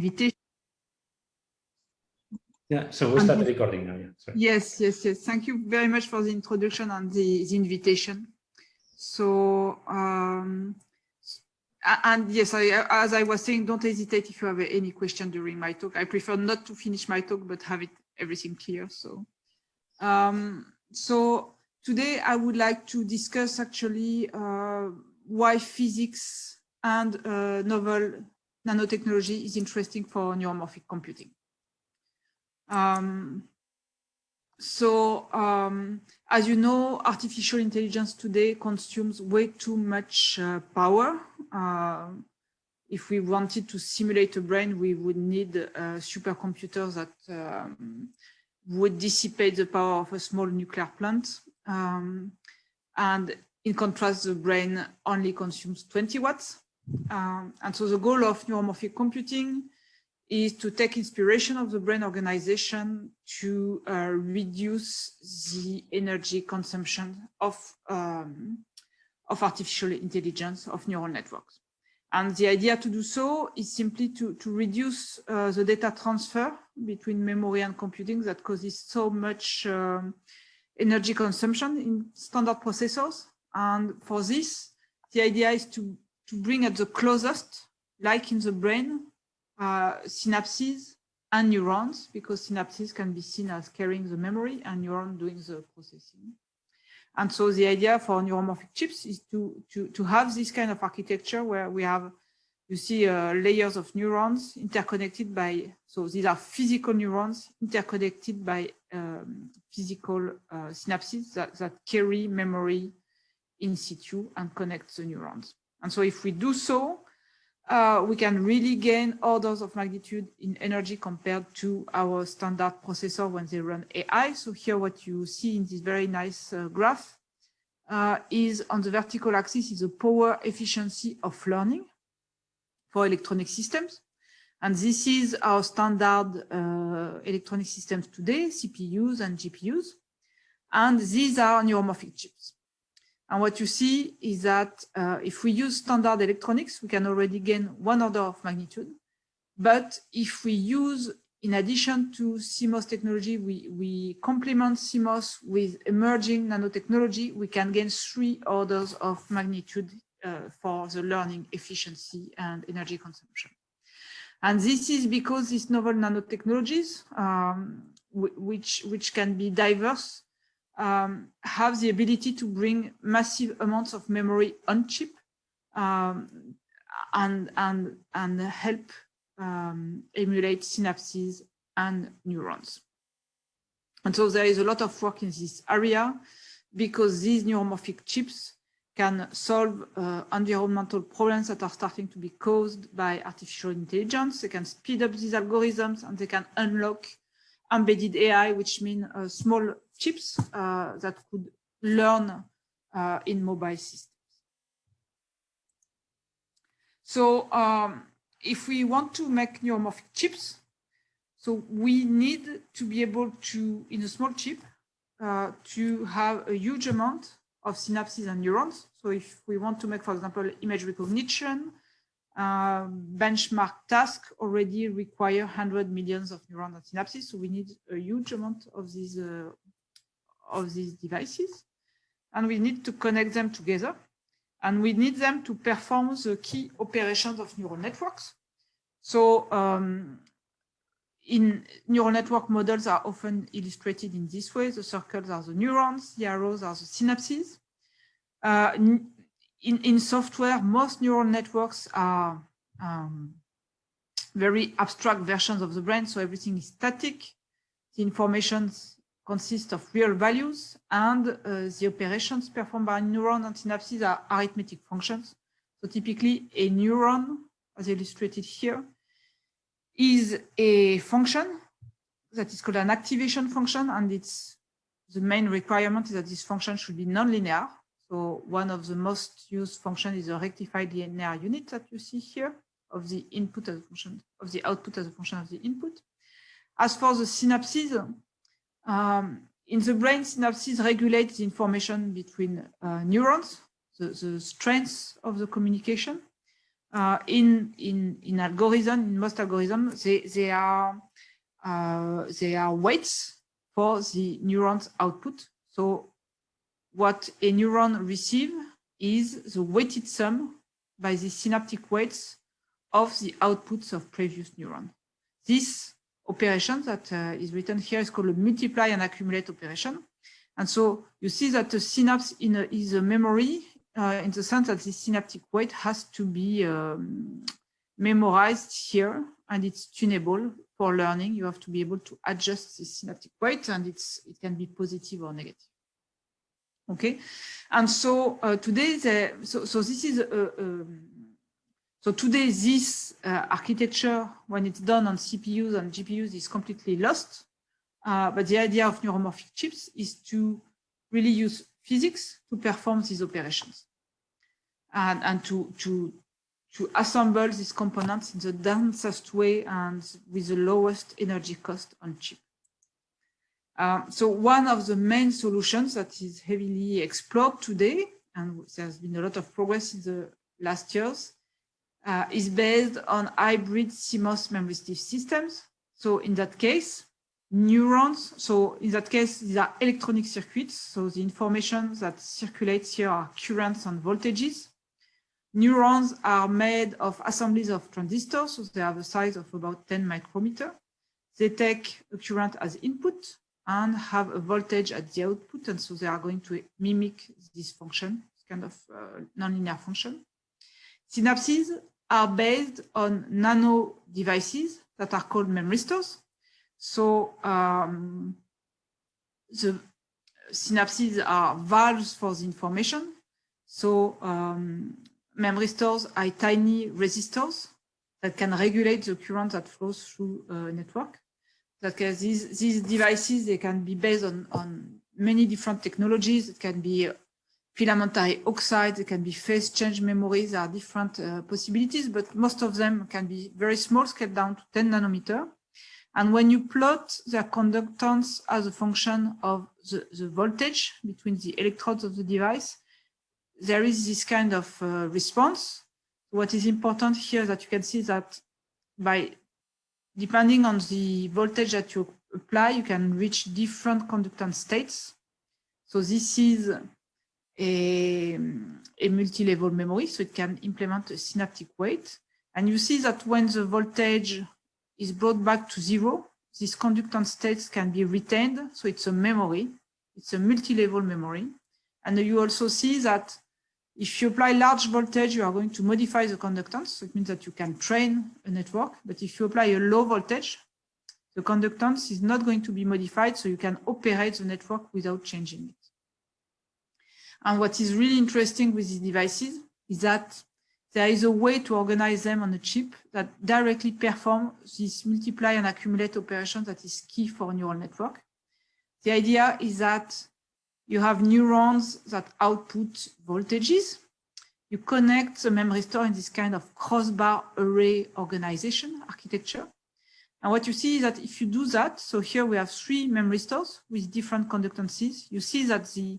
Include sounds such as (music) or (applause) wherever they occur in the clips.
invitation. Yeah, so we'll start the recording now. Yeah, sorry. Yes, yes, yes. Thank you very much for the introduction and the, the invitation. So, um, and yes, I, as I was saying, don't hesitate if you have any question during my talk. I prefer not to finish my talk, but have it everything clear. So, um, so today I would like to discuss actually uh, why physics and uh, novel nanotechnology is interesting for neuromorphic computing. Um, so um, as you know, artificial intelligence today consumes way too much uh, power. Uh, if we wanted to simulate a brain, we would need uh, supercomputers that um, would dissipate the power of a small nuclear plant. Um, and in contrast, the brain only consumes 20 watts. Um, and so the goal of neuromorphic computing is to take inspiration of the brain organization to uh, reduce the energy consumption of, um, of artificial intelligence, of neural networks. And the idea to do so is simply to, to reduce uh, the data transfer between memory and computing that causes so much um, energy consumption in standard processors. And for this, the idea is to, to bring at the closest, like in the brain, uh, synapses and neurons, because synapses can be seen as carrying the memory and neuron doing the processing. And so the idea for neuromorphic chips is to, to, to have this kind of architecture where we have, you see uh, layers of neurons interconnected by, so these are physical neurons interconnected by um, physical uh, synapses that, that carry memory in situ and connect the neurons. And so if we do so, uh, we can really gain orders of magnitude in energy compared to our standard processor when they run AI. So here what you see in this very nice uh, graph uh, is on the vertical axis is the power efficiency of learning for electronic systems. And this is our standard uh, electronic systems today, CPUs and GPUs. And these are neuromorphic chips. And what you see is that uh, if we use standard electronics, we can already gain one order of magnitude. But if we use, in addition to CMOS technology, we, we complement CMOS with emerging nanotechnology, we can gain three orders of magnitude uh, for the learning efficiency and energy consumption. And this is because these novel nanotechnologies, um, which, which can be diverse um, have the ability to bring massive amounts of memory on chip um, and, and, and help um, emulate synapses and neurons. And so there is a lot of work in this area because these neuromorphic chips can solve uh, environmental problems that are starting to be caused by artificial intelligence. They can speed up these algorithms and they can unlock embedded AI, which means uh, small chips uh, that could learn uh, in mobile systems. So um, if we want to make neuromorphic chips, so we need to be able to, in a small chip, uh, to have a huge amount of synapses and neurons. So if we want to make, for example, image recognition, uh, benchmark tasks already require 100 millions of neurons and synapses. So we need a huge amount of these uh, of these devices. And we need to connect them together. And we need them to perform the key operations of neural networks. So um, in neural network models are often illustrated in this way. The circles are the neurons, the arrows are the synapses. Uh, in, in software, most neural networks are um, very abstract versions of the brain. So everything is static. The information consist of real values and uh, the operations performed by neuron and synapses are arithmetic functions. So typically a neuron, as illustrated here, is a function that is called an activation function and it's the main requirement is that this function should be nonlinear. So one of the most used functions is a rectified linear unit that you see here of the input as a function of the output as a function of the input. As for the synapses, um, in the brain, synapses regulate the information between uh, neurons, the, the strength of the communication. uh, in in in algorithm, in most algorithms, they they are uh, they are weights for the neurons output. So what a neuron receive is the weighted sum by the synaptic weights of the outputs of previous neuron. This operation that uh, is written here is called a multiply and accumulate operation. And so you see that the synapse in a, is a memory uh, in the sense that the synaptic weight has to be um, memorized here and it's tunable for learning. You have to be able to adjust the synaptic weight and it's it can be positive or negative. Okay, and so uh, today, the, so, so this is a, a so today, this uh, architecture, when it's done on CPUs and GPUs, is completely lost. Uh, but the idea of neuromorphic chips is to really use physics to perform these operations and, and to, to, to assemble these components in the densest way and with the lowest energy cost on chip. Um, so one of the main solutions that is heavily explored today, and there's been a lot of progress in the last years, uh, is based on hybrid CMOS memory systems. So in that case, neurons, so in that case, these are electronic circuits. So the information that circulates here are currents and voltages. Neurons are made of assemblies of transistors, so they have a size of about 10 micrometer. They take a current as input and have a voltage at the output, and so they are going to mimic this function, kind of uh, nonlinear function. Synapses are based on nano devices that are called memristors. So um, the synapses are valves for the information. So um, memristors are tiny resistors that can regulate the current that flows through a network. That these, these devices, they can be based on, on many different technologies. It can be filamentary oxides, can be phase change memories, there are different uh, possibilities, but most of them can be very small, scaled down to 10 nanometer. And when you plot their conductance as a function of the, the voltage between the electrodes of the device, there is this kind of uh, response. What is important here that you can see that by depending on the voltage that you apply, you can reach different conductance states. So this is a, multi-level memory, so it can implement a synaptic weight. And you see that when the voltage is brought back to zero, these conductance states can be retained. So it's a memory, it's a multi-level memory. And you also see that if you apply large voltage, you are going to modify the conductance. So it means that you can train a network. But if you apply a low voltage, the conductance is not going to be modified. So you can operate the network without changing it. And what is really interesting with these devices is that there is a way to organize them on a chip that directly perform this multiply and accumulate operation that is key for neural network. The idea is that you have neurons that output voltages. You connect the memristor in this kind of crossbar array organization architecture. And what you see is that if you do that, so here we have three memristors with different conductances, you see that the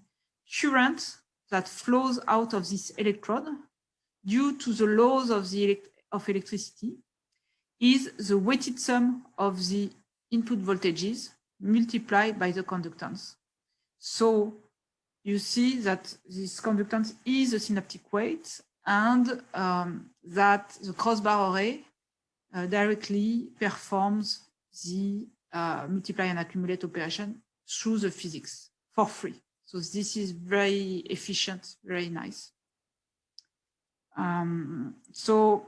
current that flows out of this electrode due to the laws of the elect of electricity is the weighted sum of the input voltages multiplied by the conductance. So you see that this conductance is a synaptic weight and um, that the crossbar array uh, directly performs the uh, multiply and accumulate operation through the physics for free. So this is very efficient, very nice. Um, so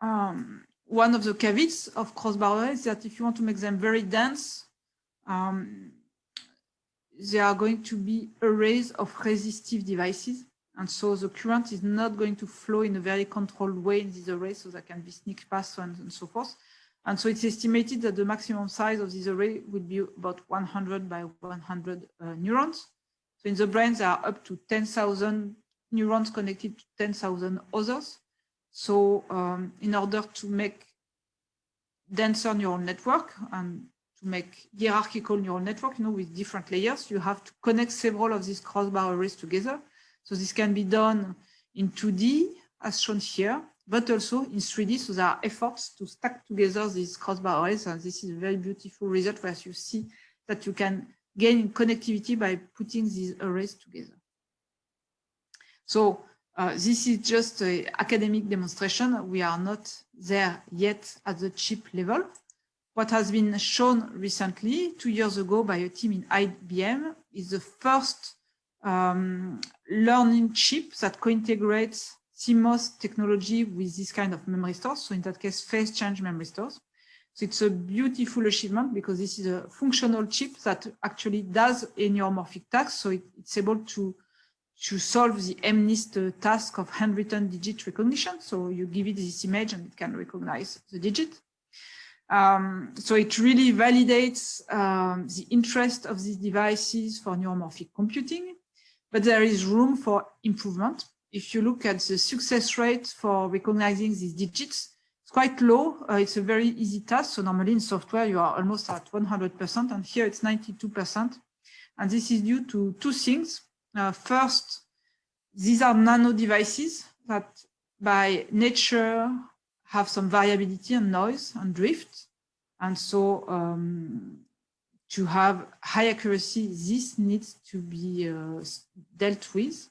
um, one of the caveats of crossbar is that if you want to make them very dense, um, they are going to be arrays of resistive devices. And so the current is not going to flow in a very controlled way in these arrays, so there can be sneak paths and, and so forth. And so it's estimated that the maximum size of this array would be about 100 by 100 uh, neurons. So in the brain, there are up to 10,000 neurons connected to 10,000 others. So um, in order to make denser neural network and to make hierarchical neural network, you know, with different layers, you have to connect several of these crossbar arrays together. So this can be done in 2D as shown here, but also in 3D. So there are efforts to stack together these crossbar arrays. And this is a very beautiful result where you see that you can gain connectivity by putting these arrays together. So uh, this is just an academic demonstration. We are not there yet at the chip level. What has been shown recently, two years ago by a team in IBM, is the first um, learning chip that co-integrates CMOS technology with this kind of memristors. So in that case, phase change memristors. So it's a beautiful achievement because this is a functional chip that actually does a neuromorphic task. So it, it's able to, to solve the MNIST task of handwritten digit recognition. So you give it this image and it can recognize the digit. Um, so it really validates um, the interest of these devices for neuromorphic computing, but there is room for improvement. If you look at the success rate for recognizing these digits, it's quite low. Uh, it's a very easy task. So normally in software, you are almost at 100%, and here it's 92%. And this is due to two things. Uh, first, these are nano devices that by nature have some variability and noise and drift. And so um, to have high accuracy, this needs to be uh, dealt with.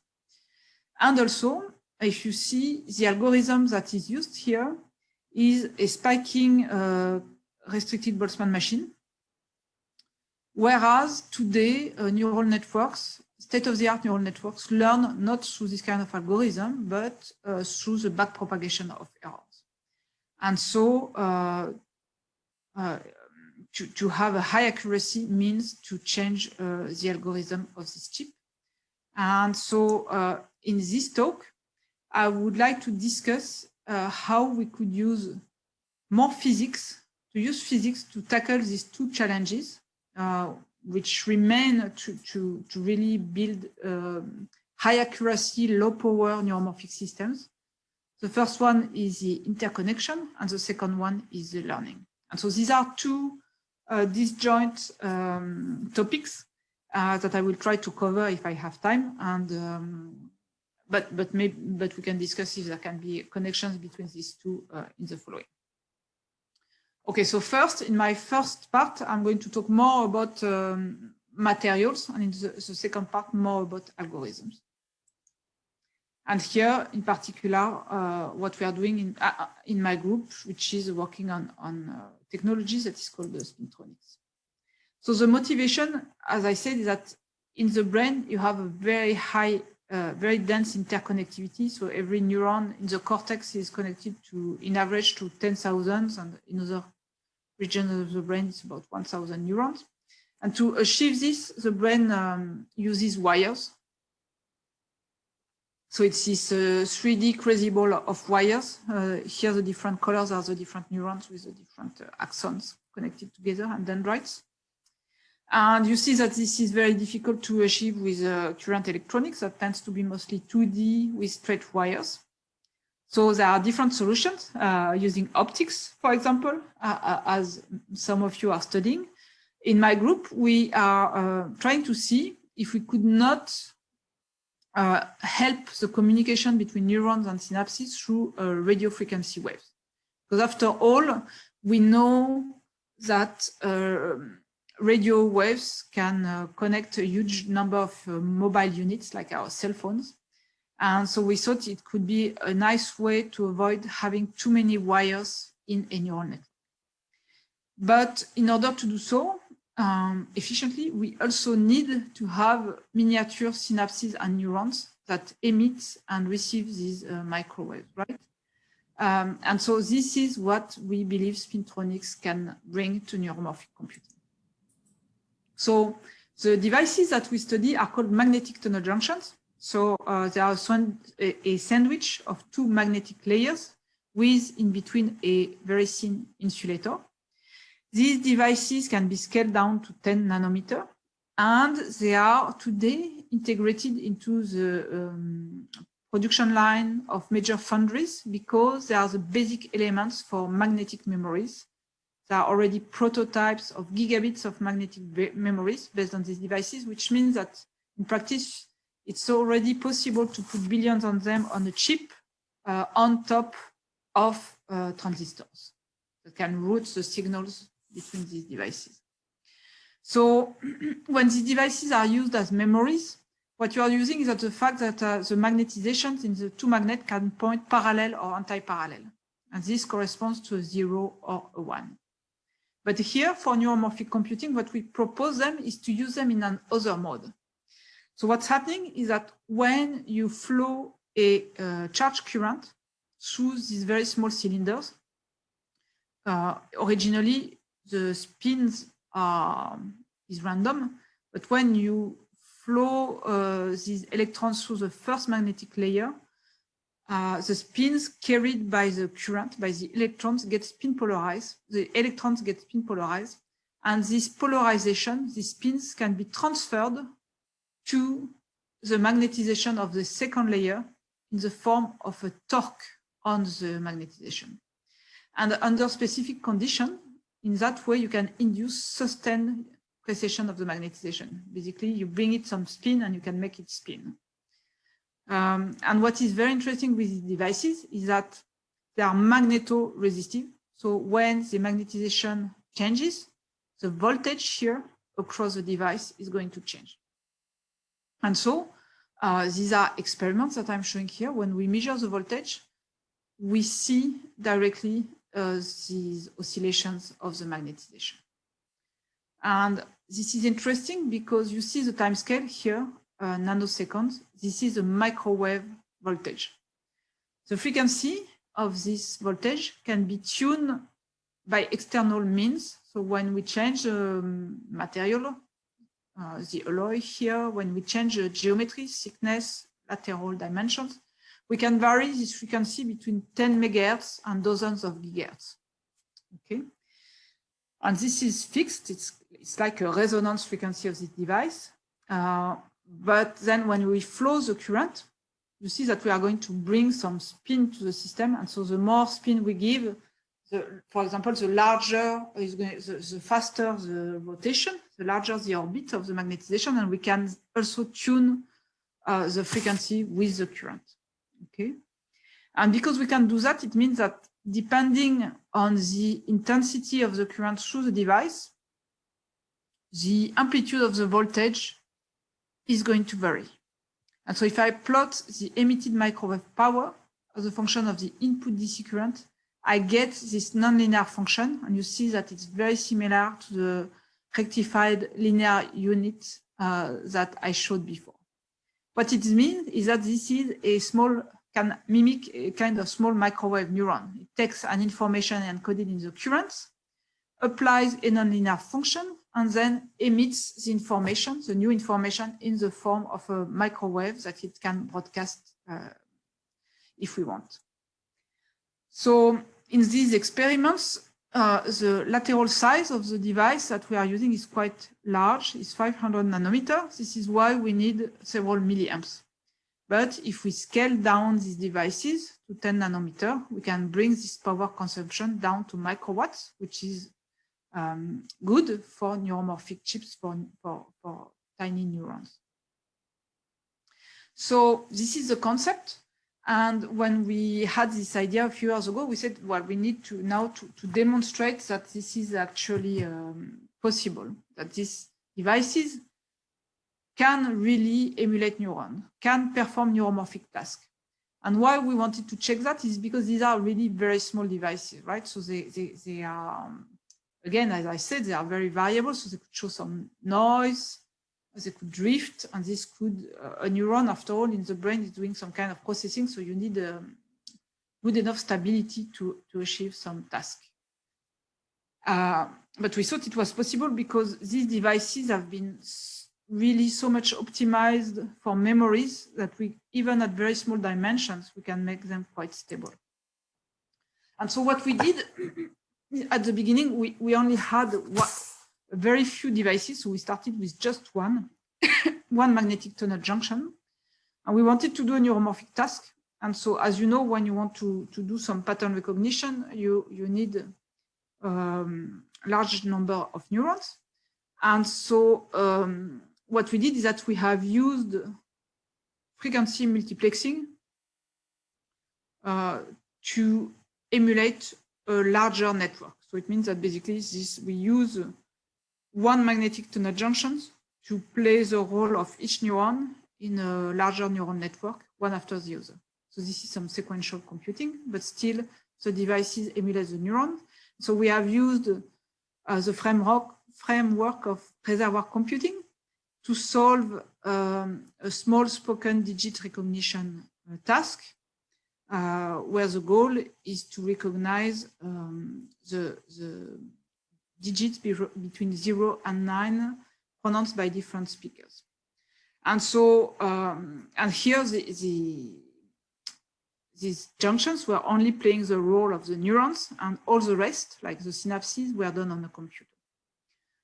And also, if you see the algorithm that is used here is a spiking uh, restricted Boltzmann machine. Whereas today, uh, neural networks, state-of-the-art neural networks learn not through this kind of algorithm, but uh, through the backpropagation of errors. And so uh, uh, to, to have a high accuracy means to change uh, the algorithm of this chip. And so in this talk, I would like to discuss uh, how we could use more physics, to use physics to tackle these two challenges, uh, which remain to, to, to really build um, high accuracy, low power neuromorphic systems. The first one is the interconnection, and the second one is the learning. And so these are two uh, disjoint um, topics uh, that I will try to cover if I have time. And um, but but maybe but we can discuss if there can be connections between these two uh, in the following. Okay, so first, in my first part, I'm going to talk more about um, materials, and in the, the second part, more about algorithms. And here, in particular, uh, what we are doing in, uh, in my group, which is working on, on uh, technologies that is called the spintronics. So the motivation, as I said, is that in the brain, you have a very high, uh, very dense interconnectivity. So every neuron in the cortex is connected to, in average, to 10,000, and in other regions of the brain, it's about 1,000 neurons. And to achieve this, the brain um, uses wires so it's this uh, 3D crazy ball of wires. Uh, here the different colors are the different neurons with the different uh, axons connected together and dendrites. And you see that this is very difficult to achieve with uh, current electronics that tends to be mostly 2D with straight wires. So there are different solutions uh, using optics, for example, uh, as some of you are studying. In my group, we are trying to see if we could not uh, help the communication between neurons and synapses through uh, radio frequency waves. Because after all, we know that uh, radio waves can uh, connect a huge number of uh, mobile units like our cell phones. And so we thought it could be a nice way to avoid having too many wires in a neural network. But in order to do so, um, efficiently, we also need to have miniature synapses and neurons that emit and receive these uh, microwaves, right? Um, and so this is what we believe spintronics can bring to neuromorphic computing. So the devices that we study are called magnetic tunnel junctions. So uh, they are a, a sandwich of two magnetic layers with in between a very thin insulator. These devices can be scaled down to 10 nanometer, and they are today integrated into the um, production line of major foundries because they are the basic elements for magnetic memories. There are already prototypes of gigabits of magnetic memories based on these devices, which means that in practice, it's already possible to put billions on them on a chip uh, on top of uh, transistors that can route the signals between these devices. So (clears throat) when these devices are used as memories, what you are using is that the fact that uh, the magnetizations in the two magnets can point parallel or anti-parallel. And this corresponds to a zero or a one. But here for neuromorphic computing, what we propose them is to use them in an other mode. So what's happening is that when you flow a uh, charge current through these very small cylinders, uh, originally the spins are, is random, but when you flow uh, these electrons through the first magnetic layer, uh, the spins carried by the current, by the electrons, get spin polarized. The electrons get spin polarized. And this polarization, these spins can be transferred to the magnetization of the second layer in the form of a torque on the magnetization. And under specific condition, in that way, you can induce sustained precession of the magnetization. Basically, you bring it some spin and you can make it spin. Um, and what is very interesting with these devices is that they are magneto-resistive. So when the magnetization changes, the voltage here across the device is going to change. And so uh, these are experiments that I'm showing here. When we measure the voltage, we see directly uh, these oscillations of the magnetization. And this is interesting because you see the time scale here uh, nanoseconds. This is a microwave voltage. The frequency of this voltage can be tuned by external means. So when we change the um, material, uh, the alloy here, when we change the geometry, thickness, lateral dimensions, we can vary this frequency between 10 megahertz and dozens of gigahertz. Okay. And this is fixed. It's, it's like a resonance frequency of this device. Uh, but then when we flow the current, you see that we are going to bring some spin to the system. And so the more spin we give, the, for example, the larger is going, the, the faster the rotation, the larger the orbit of the magnetization, and we can also tune uh, the frequency with the current. Okay. And because we can do that, it means that depending on the intensity of the current through the device, the amplitude of the voltage is going to vary. And so if I plot the emitted microwave power as a function of the input DC current, I get this nonlinear function, and you see that it's very similar to the rectified linear unit uh, that I showed before. What it means is that this is a small, can mimic a kind of small microwave neuron. It takes an information encoded in the current, applies a nonlinear function, and then emits the information, the new information in the form of a microwave that it can broadcast uh, if we want. So in these experiments, uh, the lateral size of the device that we are using is quite large, it's 500 nanometers. This is why we need several milliamps. But if we scale down these devices to 10 nanometer, we can bring this power consumption down to microwatts, which is um, good for neuromorphic chips for, for, for tiny neurons. So this is the concept. And when we had this idea a few years ago, we said, well, we need to now to, to demonstrate that this is actually um, possible, that these devices can really emulate neuron, can perform neuromorphic tasks. And why we wanted to check that is because these are really very small devices, right? So they, they, they are um, Again, as I said, they are very variable, so they could show some noise, they could drift, and this could, uh, a neuron, after all, in the brain is doing some kind of processing, so you need um, good enough stability to, to achieve some task. Uh, but we thought it was possible because these devices have been really so much optimized for memories that we, even at very small dimensions, we can make them quite stable. And so what we did at the beginning, we, we only had one, very few devices. So we started with just one, (laughs) one magnetic tunnel junction. And we wanted to do a neuromorphic task. And so, as you know, when you want to, to do some pattern recognition, you, you need um, large number of neurons. And so um, what we did is that we have used frequency multiplexing uh, to emulate a larger network. So it means that basically this we use one magnetic tunnel junctions to play the role of each neuron in a larger neural network, one after the other. So this is some sequential computing, but still the devices emulate the neuron. So we have used uh, the framework, framework of reservoir computing to solve um, a small spoken digit recognition uh, task, uh, where the goal is to recognize um, the, the digits be between zero and nine pronounced by different speakers. And so, um, and here the, the, these junctions were only playing the role of the neurons and all the rest, like the synapses, were done on the computer.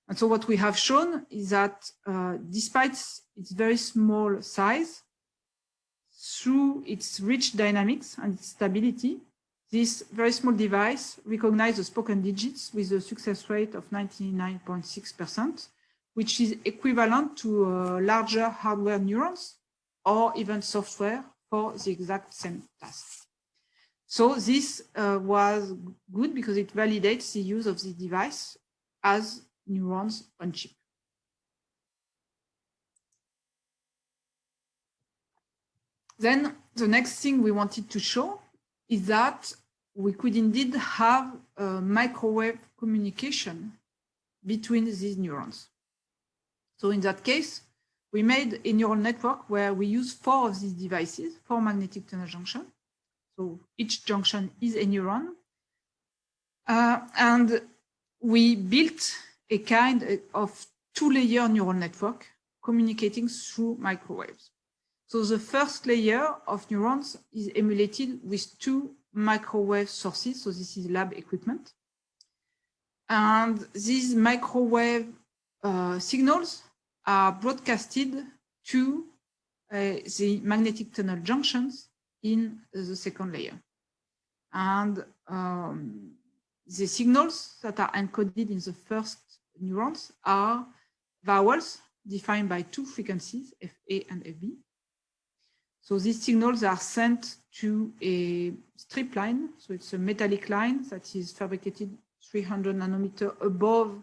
And so what we have shown is that uh, despite its very small size, through its rich dynamics and stability, this very small device recognizes the spoken digits with a success rate of 99.6%, which is equivalent to uh, larger hardware neurons or even software for the exact same task. So this uh, was good because it validates the use of the device as neurons on chip. Then the next thing we wanted to show is that we could indeed have a microwave communication between these neurons. So in that case, we made a neural network where we use four of these devices, four magnetic tunnel junctions. So each junction is a neuron. Uh, and we built a kind of two-layer neural network communicating through microwaves. So the first layer of neurons is emulated with two microwave sources. So this is lab equipment. And these microwave uh, signals are broadcasted to uh, the magnetic tunnel junctions in the second layer. And um, the signals that are encoded in the first neurons are vowels defined by two frequencies, FA and FB. So these signals are sent to a strip line. So it's a metallic line that is fabricated 300 nanometer above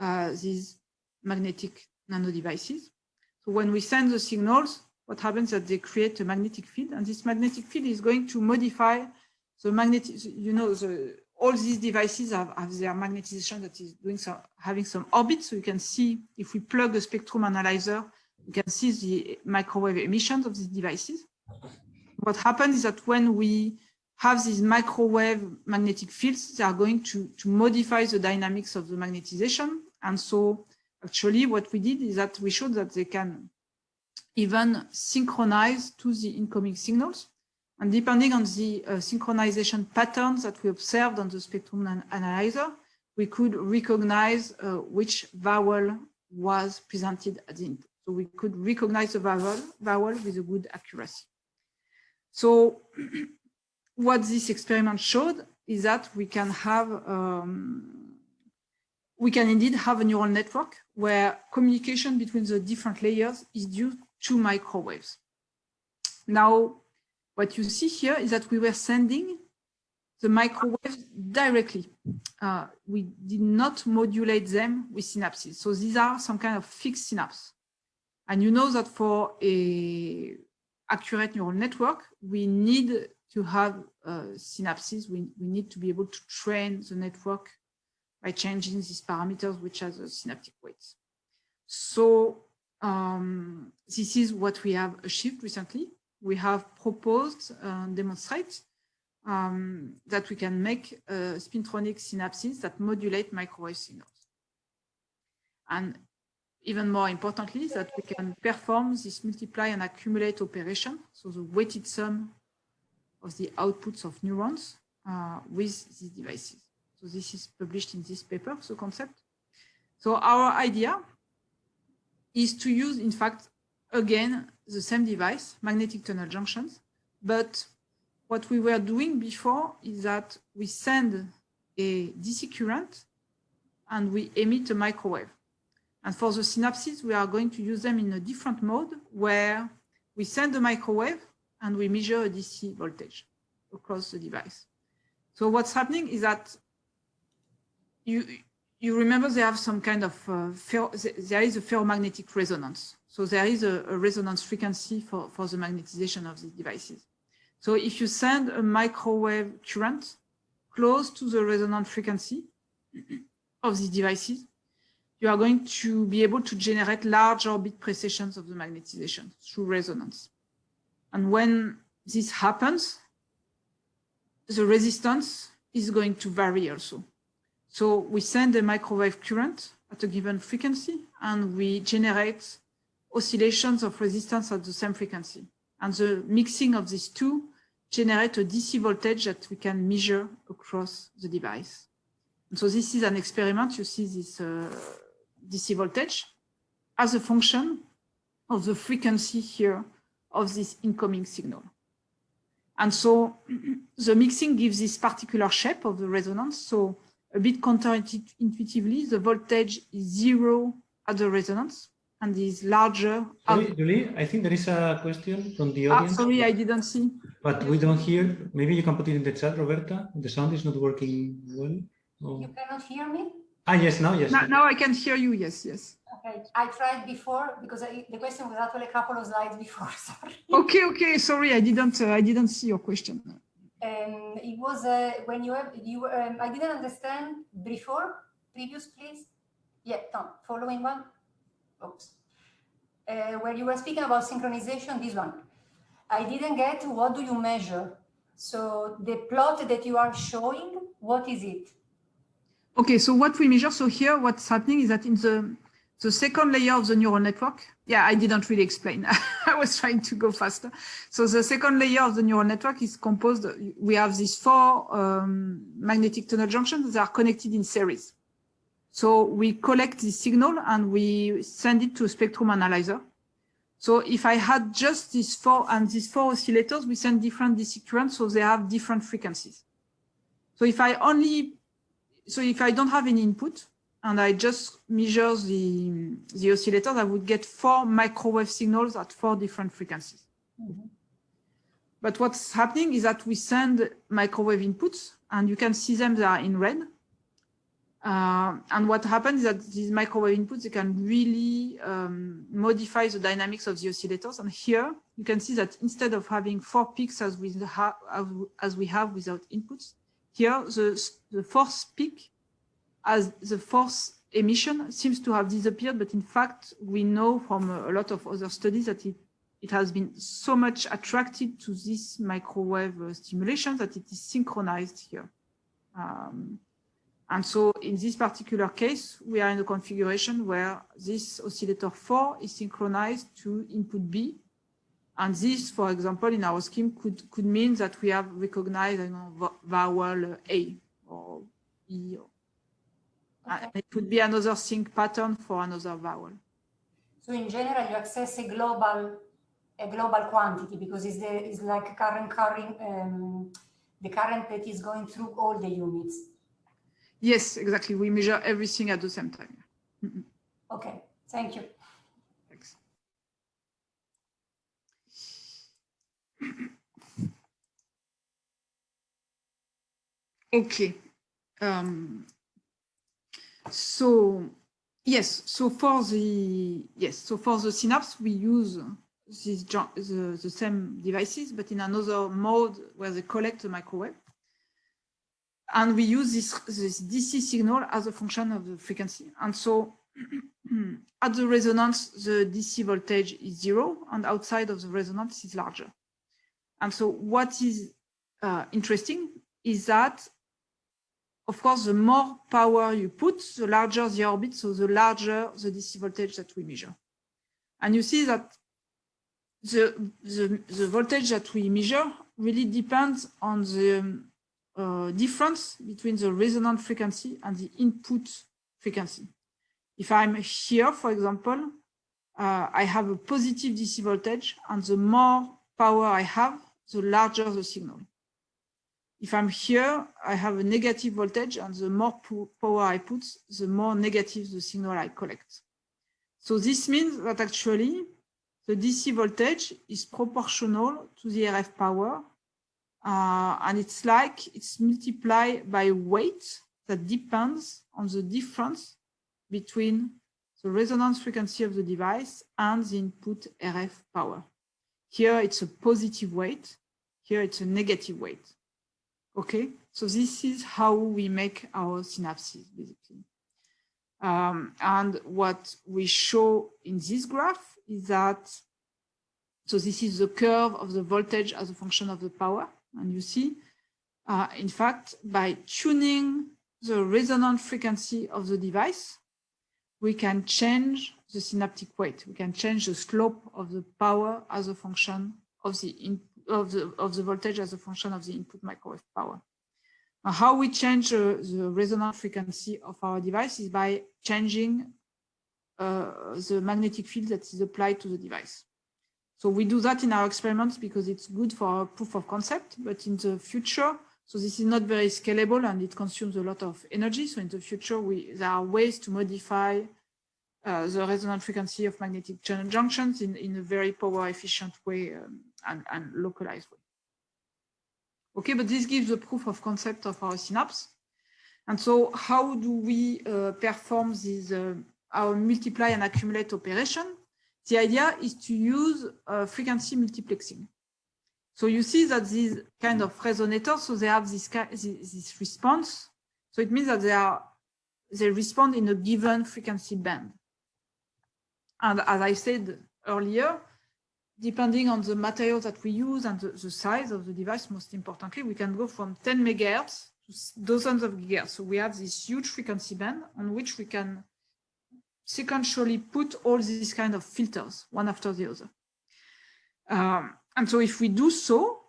uh, these magnetic nano devices. So when we send the signals, what happens is that they create a magnetic field and this magnetic field is going to modify the magnetic, you know, the, all these devices have, have their magnetization that is doing some, having some orbit. So you can see if we plug a spectrum analyzer, you can see the microwave emissions of these devices. What happens is that when we have these microwave magnetic fields, they are going to, to modify the dynamics of the magnetization. And so actually what we did is that we showed that they can even synchronize to the incoming signals. And depending on the uh, synchronization patterns that we observed on the spectrum analyzer, we could recognize uh, which vowel was presented at the input. So we could recognize the vowel, vowel with a good accuracy. So (clears throat) what this experiment showed is that we can have, um, we can indeed have a neural network where communication between the different layers is due to microwaves. Now, what you see here is that we were sending the microwaves directly. Uh, we did not modulate them with synapses. So these are some kind of fixed synapse. And you know that for a accurate neural network, we need to have uh, synapses. We, we need to be able to train the network by changing these parameters, which are the synaptic weights. So um, this is what we have achieved recently we have proposed and demonstrate um, that we can make uh, spintronic synapses that modulate microwave signals. And even more importantly, that we can perform this multiply and accumulate operation, so the weighted sum of the outputs of neurons uh, with these devices. So this is published in this paper, the concept. So our idea is to use, in fact, again, the same device, magnetic tunnel junctions. But what we were doing before is that we send a DC current and we emit a microwave. And for the synapses, we are going to use them in a different mode where we send a microwave and we measure a DC voltage. across the device. So what's happening is that you you remember they have some kind of uh, there is a ferromagnetic resonance. So there is a, a, resonance frequency for, for the magnetization of these devices. So if you send a microwave current close to the resonant frequency of these devices, you are going to be able to generate large orbit precessions of the magnetization through resonance. And when this happens, the resistance is going to vary also. So we send a microwave current at a given frequency and we generate oscillations of resistance at the same frequency. And the mixing of these two generate a DC voltage that we can measure across the device. And so this is an experiment. You see this uh, DC voltage as a function of the frequency here of this incoming signal. And so (clears throat) the mixing gives this particular shape of the resonance. So a bit counterintuitively, the voltage is zero at the resonance and is larger. Sorry, Julie, I think there is a question from the ah, audience. Ah, sorry, I didn't see. But we don't hear. Maybe you can put it in the chat, Roberta. The sound is not working well. Oh. You cannot hear me? Ah, yes, now, yes. Now, now I can hear you, yes, yes. Okay, I tried before because I, the question was actually a couple of slides before, (laughs) sorry. Okay, okay, sorry, I didn't, uh, I didn't see your question. Um, it was uh, when you have, you, um, I didn't understand before, previous, please. Yeah, Tom, following one. Oops. Uh, where you were speaking about synchronization, this one. I didn't get what do you measure? So the plot that you are showing, what is it? Okay, so what we measure, so here what's happening is that in the, the second layer of the neural network, yeah, I didn't really explain. (laughs) I was trying to go faster. So the second layer of the neural network is composed, we have these four um, magnetic tunnel junctions that are connected in series. So we collect the signal and we send it to a spectrum analyzer. So if I had just these four and these four oscillators, we send different DC currents, so they have different frequencies. So if I only, so if I don't have any input and I just measure the, the oscillators, I would get four microwave signals at four different frequencies. Mm -hmm. But what's happening is that we send microwave inputs and you can see them, they are in red. Uh, and what happens is that these microwave inputs, they can really um, modify the dynamics of the oscillators. And here you can see that instead of having four peaks as we, have, as we have without inputs, here the, the force peak as the force emission seems to have disappeared. But in fact, we know from a lot of other studies that it, it has been so much attracted to this microwave uh, stimulation that it is synchronized here. Um, and so in this particular case, we are in a configuration where this oscillator 4 is synchronized to input B. And this, for example, in our scheme could, could mean that we have recognized you know, vowel A or E. Or, okay. It could be another sync pattern for another vowel. So in general, you access a global a global quantity because it's, the, it's like current current um, the current that is going through all the units. Yes, exactly. We measure everything at the same time. Mm. Okay, thank you. (clears throat) Okay. Um, so yes, so for the yes, so for the synapse, we use these the, the same devices, but in another mode where they collect the microwave. And we use this, this DC signal as a function of the frequency. And so (clears throat) at the resonance, the DC voltage is zero, and outside of the resonance is larger. And so what is uh, interesting is that, of course, the more power you put, the larger the orbit, so the larger the DC voltage that we measure. And you see that the, the, the voltage that we measure really depends on the uh, difference between the resonant frequency and the input frequency. If I'm here, for example, uh, I have a positive DC voltage, and the more power I have, the larger the signal. If I'm here, I have a negative voltage, and the more power I put, the more negative the signal I collect. So this means that actually the DC voltage is proportional to the RF power uh, and it's like it's multiplied by weight that depends on the difference between the resonance frequency of the device and the input RF power. Here it's a positive weight, here it's a negative weight. Okay, so this is how we make our synapses basically. Um, and what we show in this graph is that, so this is the curve of the voltage as a function of the power. And you see, uh, in fact, by tuning the resonant frequency of the device, we can change the synaptic weight. We can change the slope of the power as a function of the, in, of the, of the voltage as a function of the input microwave power. Now, how we change uh, the resonant frequency of our device is by changing uh, the magnetic field that is applied to the device. So we do that in our experiments because it's good for proof of concept, but in the future, so this is not very scalable and it consumes a lot of energy. So in the future, we there are ways to modify uh, the resonant frequency of magnetic junctions in, in a very power efficient way um, and, and localized way. Okay, but this gives a proof of concept of our synapse. And so how do we uh, perform this, uh, our multiply and accumulate operation? The idea is to use uh, frequency multiplexing. So you see that these kind of resonators, so they have this, this response. So it means that they are they respond in a given frequency band. And as I said earlier, depending on the material that we use and the, the, size of the device, most importantly, we can go from 10 megahertz to dozens of gigahertz. So we have this huge frequency band on which we can sequentially put all these kind of filters one after the other. Um, and so if we do so,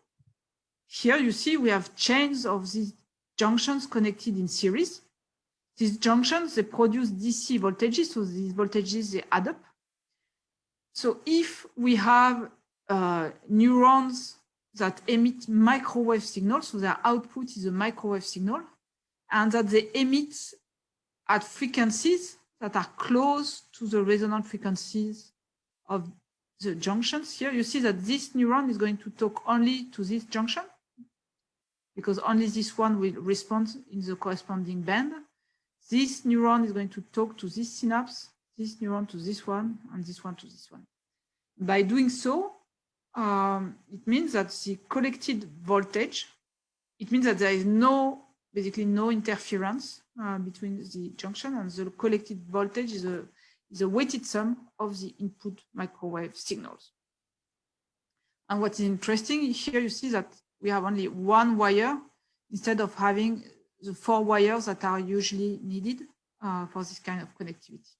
here you see we have chains of these junctions connected in series. These junctions, they produce DC voltages, so these voltages, they add up. So if we have uh, neurons that emit microwave signals, so their output is a microwave signal, and that they emit at frequencies that are close to the resonant frequencies of the junctions here, you see that this neuron is going to talk only to this junction because only this one will respond in the corresponding band. This neuron is going to talk to this synapse, this neuron to this one, and this one to this one. By doing so, um, it means that the collected voltage, it means that there is no, basically no interference uh, between the junction and the collected voltage is a is a weighted sum of the input microwave signals. And what is interesting here, you see that we have only one wire instead of having the four wires that are usually needed uh, for this kind of connectivity.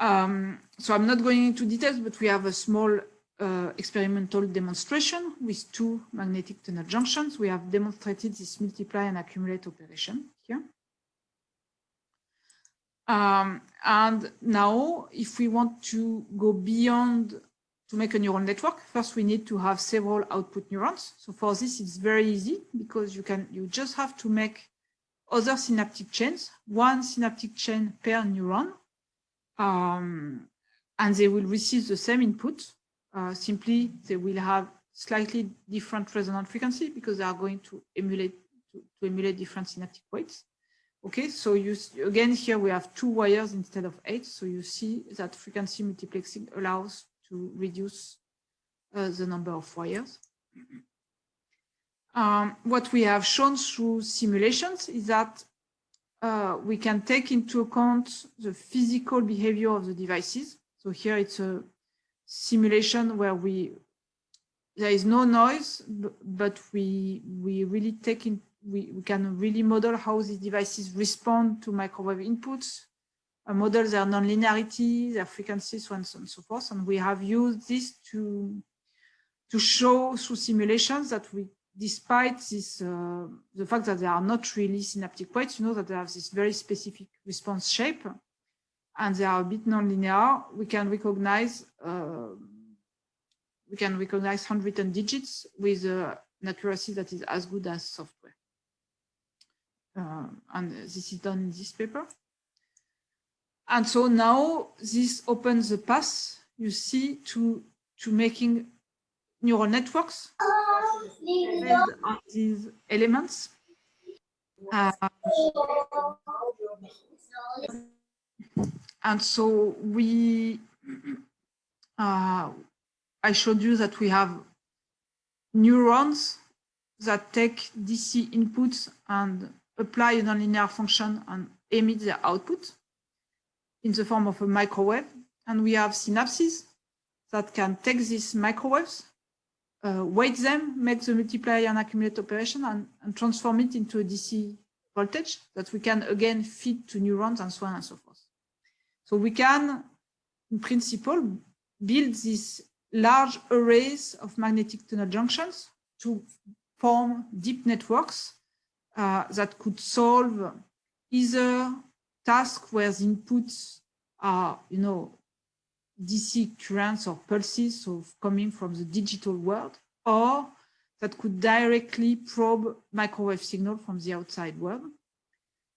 Um, so I'm not going into details, but we have a small uh, experimental demonstration with two magnetic tunnel junctions. We have demonstrated this multiply and accumulate operation here. Um, and now, if we want to go beyond to make a neural network, first we need to have several output neurons. So for this, it's very easy because you can you just have to make other synaptic chains, one synaptic chain per neuron, um, and they will receive the same input. Uh, simply, they will have slightly different resonant frequency because they are going to emulate to, to emulate different synaptic weights. Okay, so you again here we have two wires instead of eight. So you see that frequency multiplexing allows to reduce uh, the number of wires. (clears throat) Um, what we have shown through simulations is that uh, we can take into account the physical behavior of the devices. So here it's a simulation where we there is no noise, but we we really take in, we, we can really model how these devices respond to microwave inputs, uh, model their nonlinearity, their frequencies, so on and so forth. And we have used this to, to show through simulations that we, despite this, uh, the fact that they are not really synaptic weights, you know that they have this very specific response shape and they are a bit nonlinear, we can recognize uh, we can recognize handwritten digits with uh, an accuracy that is as good as software. Uh, and this is done in this paper. And so now this opens the path, you see, to, to making neural networks on these elements. Uh, and so we, uh, I showed you that we have neurons that take DC inputs and apply a nonlinear function and emit their output in the form of a microwave. And we have synapses that can take these microwaves, uh, weight them, make the multiply and accumulate operation, and, and transform it into a DC voltage that we can again feed to neurons and so on and so forth. So we can, in principle, build these large arrays of magnetic tunnel junctions to form deep networks uh, that could solve either tasks where the inputs are, you know, DC currents or pulses, so coming from the digital world, or that could directly probe microwave signal from the outside world.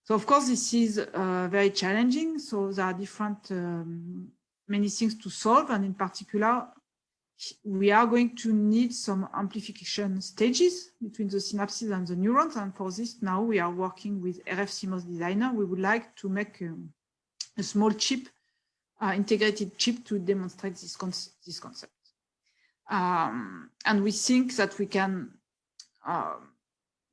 So of course, this is uh, very challenging. So there are different, um, many things to solve. And in particular, we are going to need some amplification stages between the synapses and the neurons. And for this, now we are working with RF Designer. We would like to make um, a small chip, integrated chip to demonstrate this, con this concept. Um, and we think that we can uh,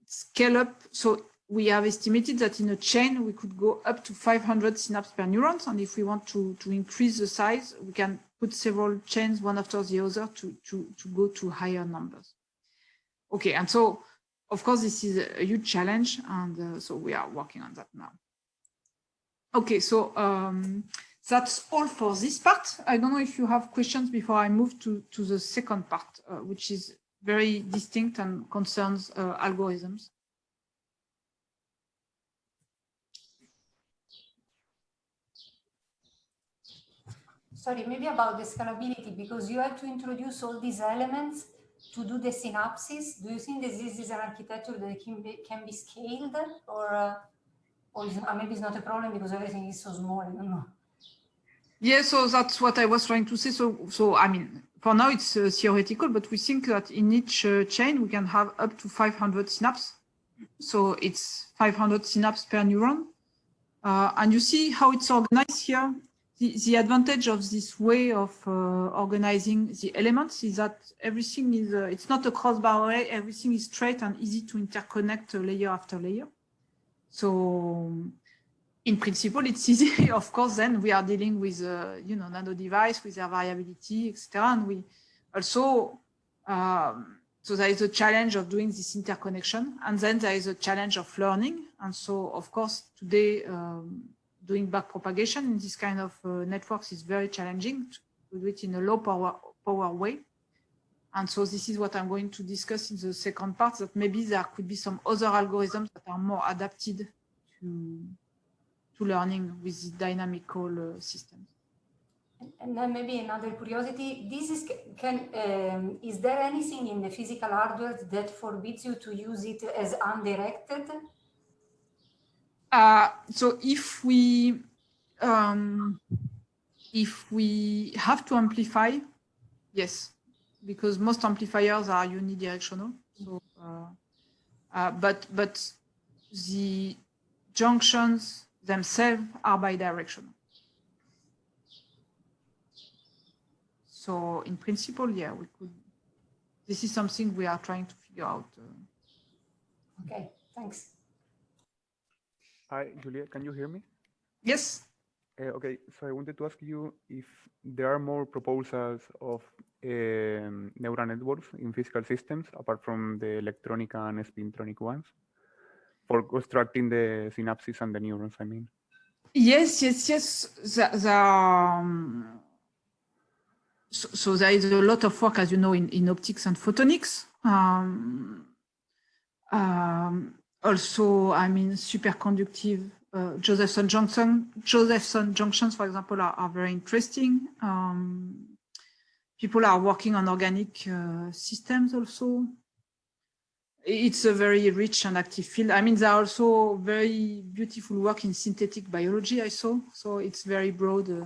scale up. So we have estimated that in a chain, we could go up to 500 synapses per neurons. And if we want to, to increase the size, we can put several chains one after the other to, to, to go to higher numbers. Okay, and so, of course, this is a huge challenge. And uh, so we are working on that now. Okay, so um, that's all for this part. I don't know if you have questions before I move to, to the second part, uh, which is very distinct and concerns uh, algorithms. sorry, maybe about the scalability, because you have to introduce all these elements to do the synapses. Do you think that this is an architecture that can be, can be scaled or, uh, or uh, maybe it's not a problem because everything is so small, I don't know. Yeah, so that's what I was trying to say. So, so I mean, for now it's uh, theoretical, but we think that in each uh, chain we can have up to 500 synapses. So it's 500 synapses per neuron. Uh, and you see how it's organized here the, the advantage of this way of uh, organizing the elements is that everything is, uh, it's not a crossbar array, everything is straight and easy to interconnect layer after layer. So in principle, it's easy. (laughs) of course, then we are dealing with, uh, you know, nano device with their variability, etc. And we also, um, so there is a challenge of doing this interconnection. And then there is a challenge of learning. And so, of course, today, um, doing back propagation in this kind of uh, networks is very challenging to do it in a low power, power way. And so this is what I'm going to discuss in the second part, that maybe there could be some other algorithms that are more adapted to, to learning with dynamical uh, systems. And then maybe another curiosity, this is, can, um, is there anything in the physical hardware that forbids you to use it as undirected? Uh, so if we um, if we have to amplify, yes, because most amplifiers are unidirectional. So, uh, uh, but but the junctions themselves are bidirectional. So in principle, yeah, we could. This is something we are trying to figure out. Uh. Okay, thanks. Hi, Julia, can you hear me? Yes. Uh, okay, so I wanted to ask you if there are more proposals of um, neural networks in physical systems apart from the electronic and spintronic ones for constructing the synapses and the neurons, I mean. Yes, yes, yes. The, the, um, so, so, there is a lot of work, as you know, in, in optics and photonics. Um, um, also, I mean, superconductive uh, Josephson junction, Josephson junctions, for example, are, are very interesting. Um, people are working on organic uh, systems also. It's a very rich and active field. I mean, there are also very beautiful work in synthetic biology I saw. So it's very broad uh,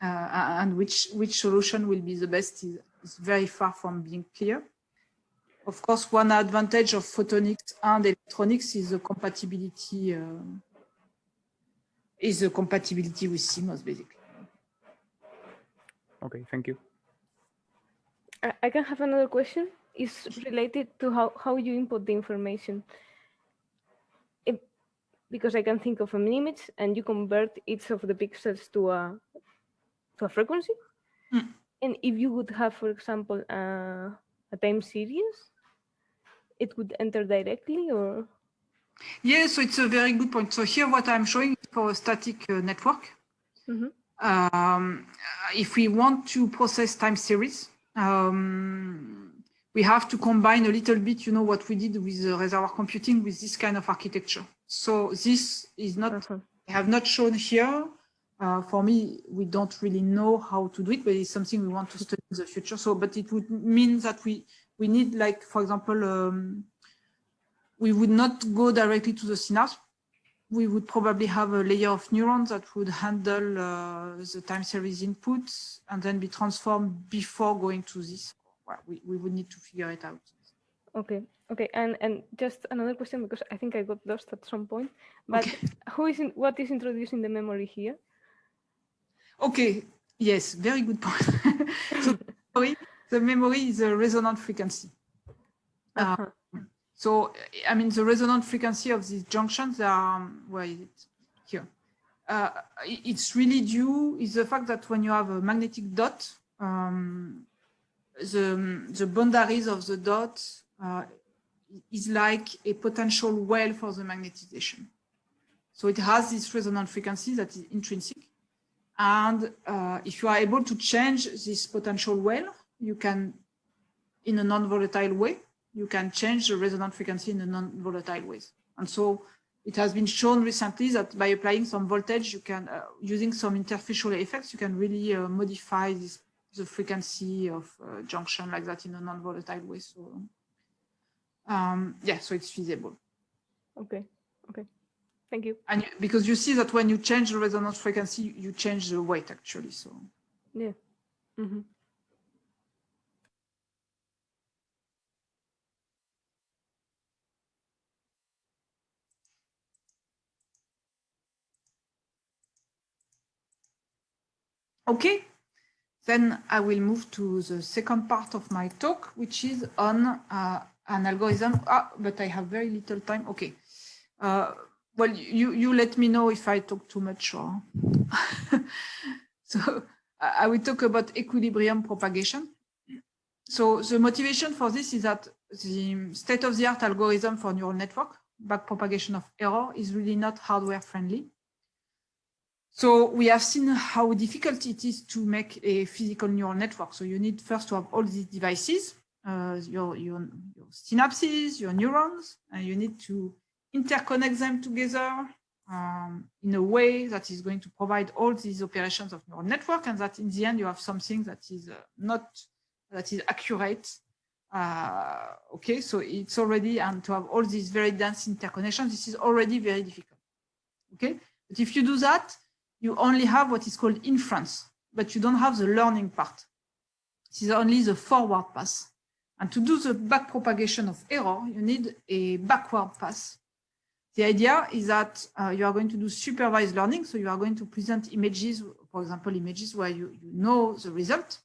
uh and which, which solution will be the best is is very far from being clear. Of course, one advantage of photonics and electronics is the compatibility uh, is the compatibility with CMOS, basically. Okay, thank you. I I can have another question. It's related to how, how you input the information. If, because I can think of an image and you convert each of the pixels to a to a frequency. Mm. And if you would have, for example, a, a time series, it would enter directly or Yeah, so it's a very good point. So here what I'm showing is for a static uh, network. Mhm. Um, if we want to process time series, um, we have to combine a little bit, you know, what we did with the reservoir computing with this kind of architecture. So this is not, Uh-huh. I have not shown here. Uh, for me, we don't really know how to do it, but it's something we want to study in the future. So, but it would mean that we, we need like, for example, um, we would not go directly to the synapse. We would probably have a layer of neurons that would handle uh, the time series inputs and then be transformed before going to this. Well, we, we would need to figure it out. Okay, okay, and and just another question because I think I got lost at some point. But who is in, what is introducing the memory here? Okay, yes, very good point. (laughs) so memory, the memory is a resonant frequency. Uh, Uh-huh. So, I mean, the resonant frequency of these junctions are, um, where is it? Here. Uh, it's really due is the fact that when you have a magnetic dot, um, the, the boundaries of the dot uh, is like a potential well for the magnetization. So it has this resonant frequency that is intrinsic. And uh, if you are able to change this potential well, you can, in a non-volatile way, you can change the resonant frequency in a non-volatile ways. And so it has been shown recently that by applying some voltage, you can, uh, using some interfacial effects, you can really uh, modify this, the frequency of uh, junction like that in a non-volatile way. So um, yeah, so it's feasible. Okay, okay, thank you. And you, because you see that when you change the resonance frequency, you change the weight actually. So Yeah. Mhm. Okay, then I will move to the second part of my talk, which is on uh, an algorithm. Ah, but I have very little time. Okay. Uh, well, you, you let me know if I talk too much or. (laughs) so I will talk about equilibrium propagation. So the motivation for this is that the state-of-the-art algorithm for neural network, backpropagation of error, is really not hardware friendly. So we have seen how difficult it is to make a physical neural network. So you need first to have all these devices, uh, your, your, your synapses, your neurons, and you need to interconnect them together um, in a way that is going to provide all these operations of neural network and that in the end you have something that is uh, not, that is accurate. Uh, okay, so it's already, and to have all these very dense interconnections, this is already very difficult. Okay, but if you do that, you only have what is called inference, but you don't have the learning part. This is only the forward pass. And to do the back propagation of error, you need a backward pass. The idea is that uh, you are going to do supervised learning. So you are going to present images, for example, images where you, you know the result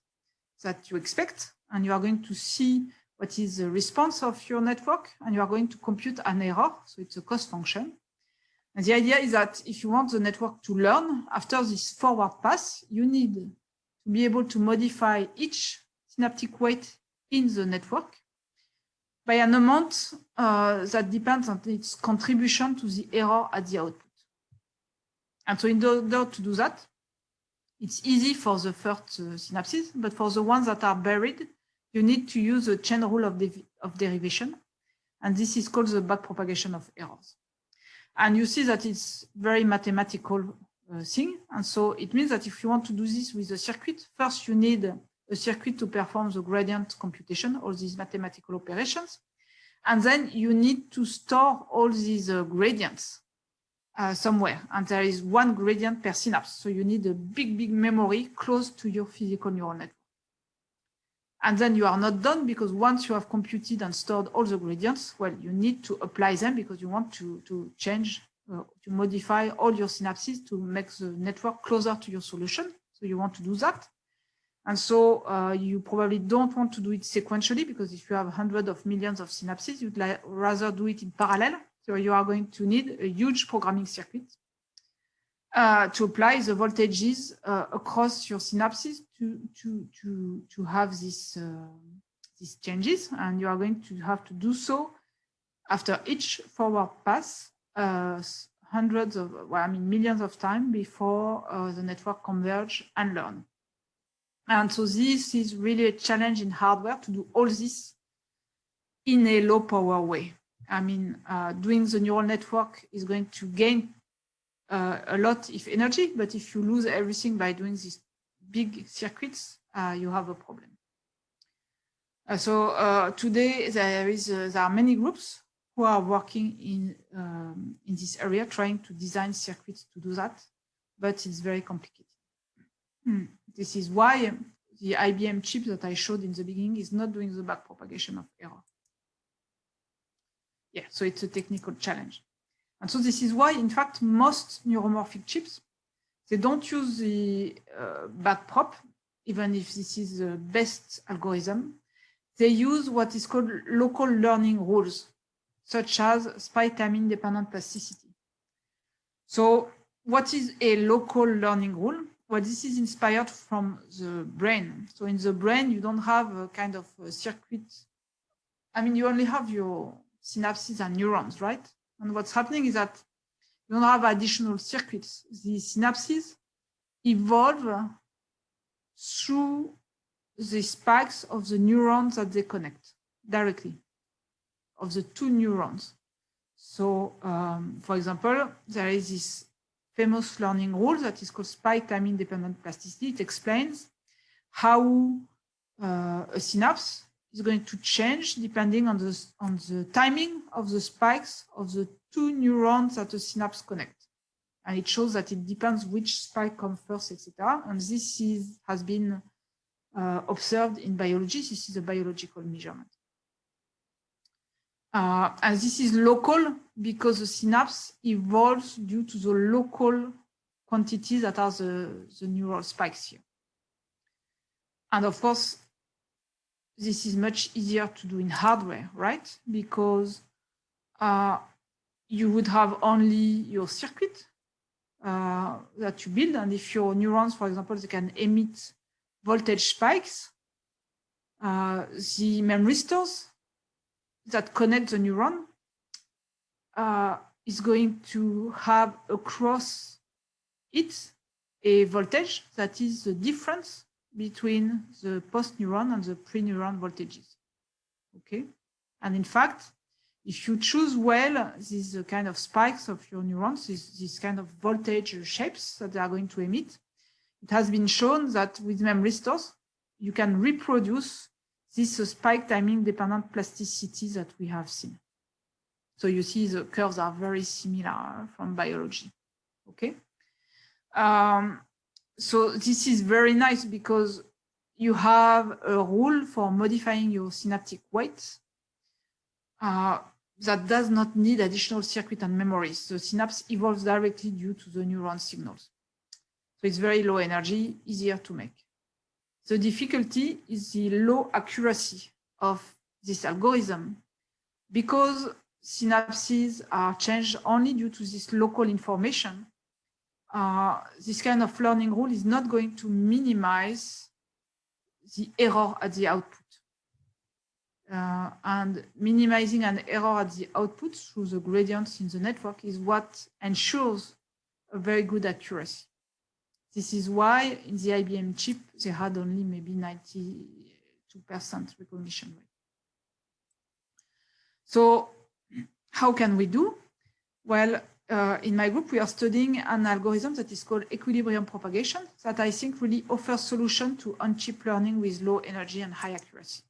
that you expect, and you are going to see what is the response of your network, and you are going to compute an error. So it's a cost function. And the idea is that if you want the network to learn after this forward pass, you need to be able to modify each synaptic weight in the network by an amount uh, that depends on its contribution to the error at the output. And so in order to do that, it's easy for the first uh, synapses, but for the ones that are buried, you need to use a chain rule of, of derivation. And this is called the backpropagation of errors. And you see that it's very mathematical uh, thing. And so it means that if you want to do this with a circuit, first you need a circuit to perform the gradient computation, all these mathematical operations. And then you need to store all these uh, gradients uh, somewhere. And there is one gradient per synapse. So you need a big, big memory close to your physical neural network. And then you are not done because once you have computed and stored all the gradients, well, you need to apply them because you want to, to change, uh, to modify all your synapses to make the network closer to your solution. So you want to do that. And so uh, you probably don't want to do it sequentially because if you have hundreds of millions of synapses, you'd rather do it in parallel. So you are going to need a huge programming circuit uh, to apply the voltages uh, across your synapses to, to, to, to have this, uh, these changes. And you are going to have to do so after each forward pass uh, hundreds of, well, I mean, millions of times before uh, the network converge and learn. And so this is really a challenge in hardware to do all this in a low power way. I mean, uh, doing the neural network is going to gain uh, a lot if energy, but if you lose everything by doing these big circuits, uh, you have a problem. Uh, so uh, today there is uh, there are many groups who are working in um, in this area, trying to design circuits to do that, but it's very complicated. Hmm. This is why the IBM chip that I showed in the beginning is not doing the back propagation of error. Yeah, so it's a technical challenge. And so this is why, in fact, most neuromorphic chips, they don't use the uh, backprop, even if this is the best algorithm. They use what is called local learning rules, such as independent plasticity. So what is a local learning rule? Well, this is inspired from the brain. So in the brain, you don't have a kind of a circuit. I mean, you only have your synapses and neurons, right? And what's happening is that you don't have additional circuits. The synapses evolve through the spikes of the neurons that they connect directly, of the two neurons. So, um, for example, there is this famous learning rule that is called spike timing dependent plasticity. It explains how uh, a synapse is going to change depending on the, on the timing of the spikes of the two neurons that the synapse connect. And it shows that it depends which spike comes first, etc. And this is, has been uh, observed in biology. This is a biological measurement. Uh, and this is local because the synapse evolves due to the local quantities that are the, the neural spikes here. And of course, this is much easier to do in hardware, right? Because uh, you would have only your circuit uh, that you build. And if your neurons, for example, they can emit voltage spikes, uh, the memristors that connect the neuron uh, is going to have across it a voltage that is the difference between the post neuron and the pre-neuron voltages. Okay, and in fact, if you choose well these kind of spikes of your neurons, these, these kind of voltage shapes that they are going to emit, it has been shown that with memristors, you can reproduce this spike timing dependent plasticity that we have seen. So you see the curves are very similar from biology. Okay. Um, so this is very nice because you have a rule for modifying your synaptic weight uh, that does not need additional circuit and memories. The synapse evolves directly due to the neuron signals. So it's very low energy, easier to make. The difficulty is the low accuracy of this algorithm because synapses are changed only due to this local information uh, this kind of learning rule is not going to minimize the error at the output. Uh, and minimizing an error at the output through the gradients in the network is what ensures a very good accuracy. This is why in the IBM chip, they had only maybe 92% recognition rate. So (clears throat) how can we do? Well, uh, in my group, we are studying an algorithm that is called equilibrium propagation that I think really offers solution to on-chip learning with low energy and high accuracy.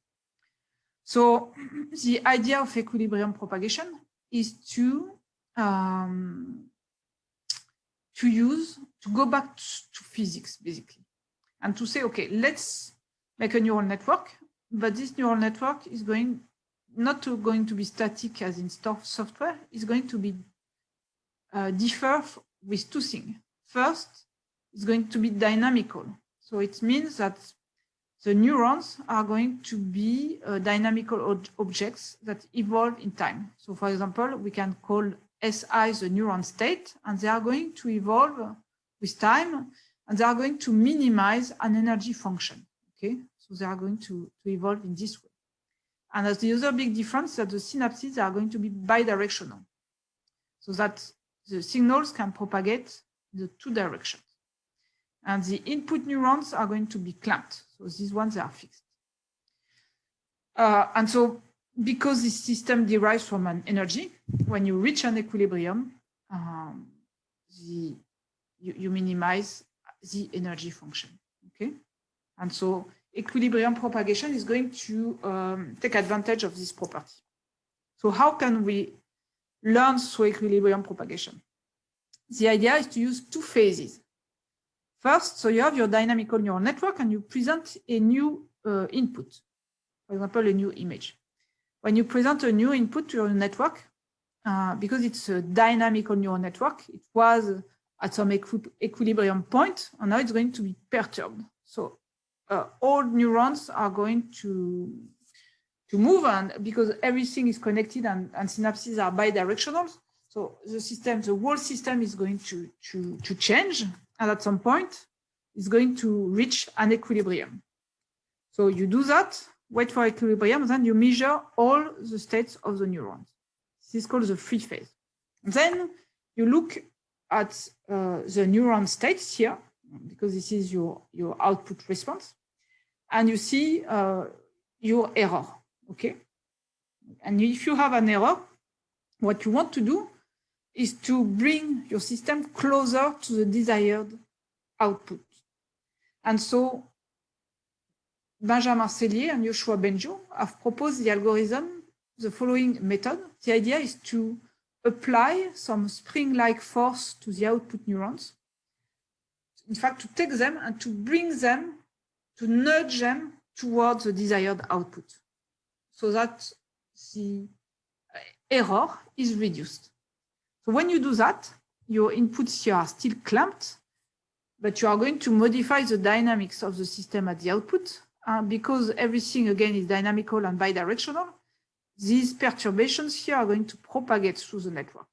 So (clears throat) the idea of equilibrium propagation is to um, to use to go back to, physics basically and to say okay let's make a neural network but this neural network is going not to going to be static as in software, is going to be uh, differ with two things. First, it's going to be dynamical. So it means that the neurons are going to be uh, dynamical ob objects that evolve in time. So for example, we can call SI the neuron state, and they are going to evolve with time, and they are going to minimize an energy function. Okay, so they are going to, to evolve in this way. And as the other big difference that the synapses are going to be bidirectional, so that the signals can propagate the two directions. And the input neurons are going to be clamped. So these ones are fixed. Uh, and so because this system derives from an energy, when you reach an equilibrium, um, the, you, you minimize the energy function, okay? And so equilibrium propagation is going to um, take advantage of this property. So how can we learn through equilibrium propagation? The idea is to use two phases. First, so you have your dynamical neural network and you present a new uh, input, for example, a new image. When you present a new input to your network, uh, because it's a dynamical neural network, it was at some equi equilibrium point, and now it's going to be perturbed. So uh, all neurons are going to to move on because everything is connected and, and synapses are bidirectional. So the system the whole system is going to to to change and at some point it's going to reach an equilibrium. So you do that wait for equilibrium then you measure all the states of the neurons. This is called the free phase. Then you look at uh, the neuron states here because this is your, your output response. And you see uh, your error, okay? And if you have an error, what you want to do is to bring your system closer to the desired output. And so Benjamin Scellier and Yoshua Bengio have proposed the algorithm, the following method. The idea is to apply some spring-like force to the output neurons in fact, to take them and to bring them, to nudge them towards the desired output so that the error is reduced. So when you do that, your inputs here are still clamped, but you are going to modify the dynamics of the system at the output. Uh, because everything, again, is dynamical and bidirectional, these perturbations here are going to propagate through the network.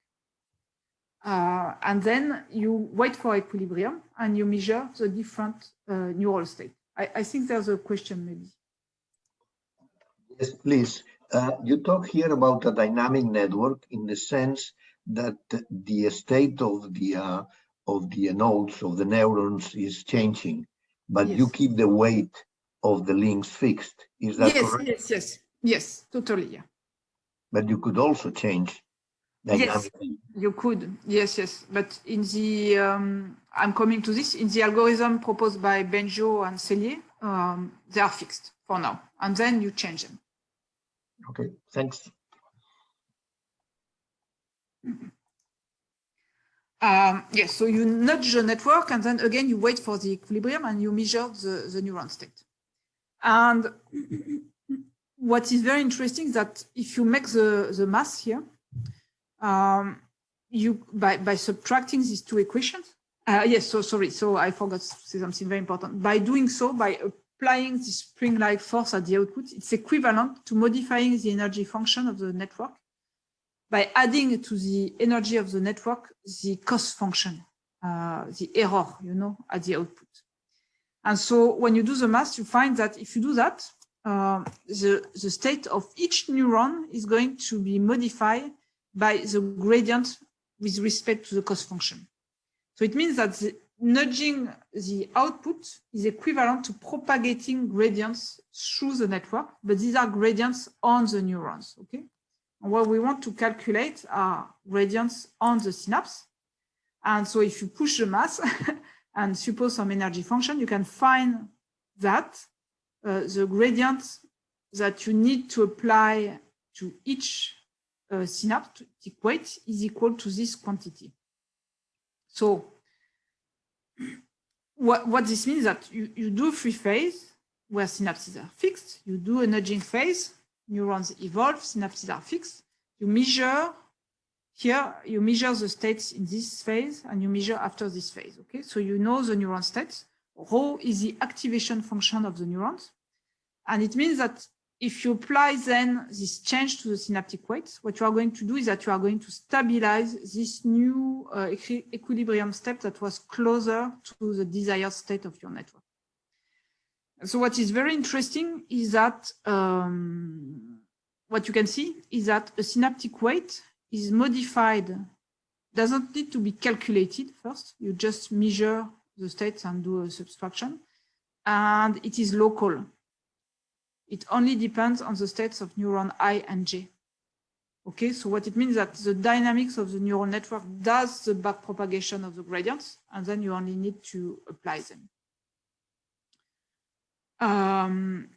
Uh, and then you wait for equilibrium and you measure the different uh, neural state. I, I, think there's a question maybe. Yes, please. Uh, you talk here about a dynamic network in the sense that the state of the uh, of the nodes of the neurons is changing, but yes. you keep the weight of the links fixed. Is that yes, correct? Yes, yes, yes, totally, yeah. But you could also change Yes, you could. Yes, yes. But in the, um, I'm coming to this, in the algorithm proposed by Bengio and Scellier, um, they are fixed for now. And then you change them. Okay, thanks. Um, yes, so you nudge the network and then again you wait for the equilibrium and you measure the, the neuron state. And (clears throat) what is very interesting is that if you make the, the mass here, um, you by, by subtracting these two equations. Uh, yes, so sorry, so I forgot to say something very important. By doing so, by applying this spring-like force at the output, it's equivalent to modifying the energy function of the network by adding to the energy of the network the cost function, uh, the error, you know, at the output. And so when you do the math, you find that if you do that, uh, the, the state of each neuron is going to be modified by the gradient with respect to the cost function. So it means that the, nudging the output is equivalent to propagating gradients through the network, but these are gradients on the neurons, okay? And what we want to calculate are gradients on the synapse. And so if you push the mass (laughs) and suppose some energy function, you can find that uh, the gradient that you need to apply to each uh, synaptic weight is equal to this quantity. So what, what this means that you, you do a free phase, where synapses are fixed. You do a nudging phase, neurons evolve, synapses are fixed. You measure here, you measure the states in this phase and you measure after this phase. Okay, so you know the neuron states. Rho is the activation function of the neurons. And it means that if you apply then this change to the synaptic weights, what you are going to do is that you are going to stabilize this new uh, equi equilibrium step that was closer to the desired state of your network. So what is very interesting is that um, what you can see is that a synaptic weight is modified, doesn't need to be calculated first. You just measure the states and do a subtraction. And it is local. It only depends on the states of neuron I and J. Okay, so what it means that the dynamics of the neural network does the back propagation of the gradients, and then you only need to apply them. Um,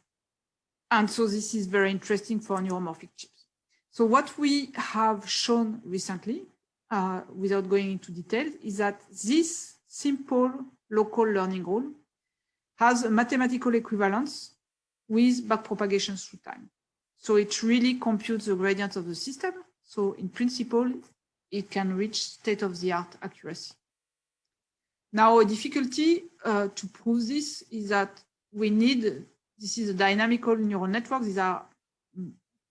and so this is very interesting for neuromorphic chips. So what we have shown recently, uh, without going into details, is that this simple local learning rule has a mathematical equivalence with backpropagation through time. So it really computes the gradient of the system. So in principle, it can reach state-of-the-art accuracy. Now, a difficulty uh, to prove this is that we need, this is a dynamical neural network. These are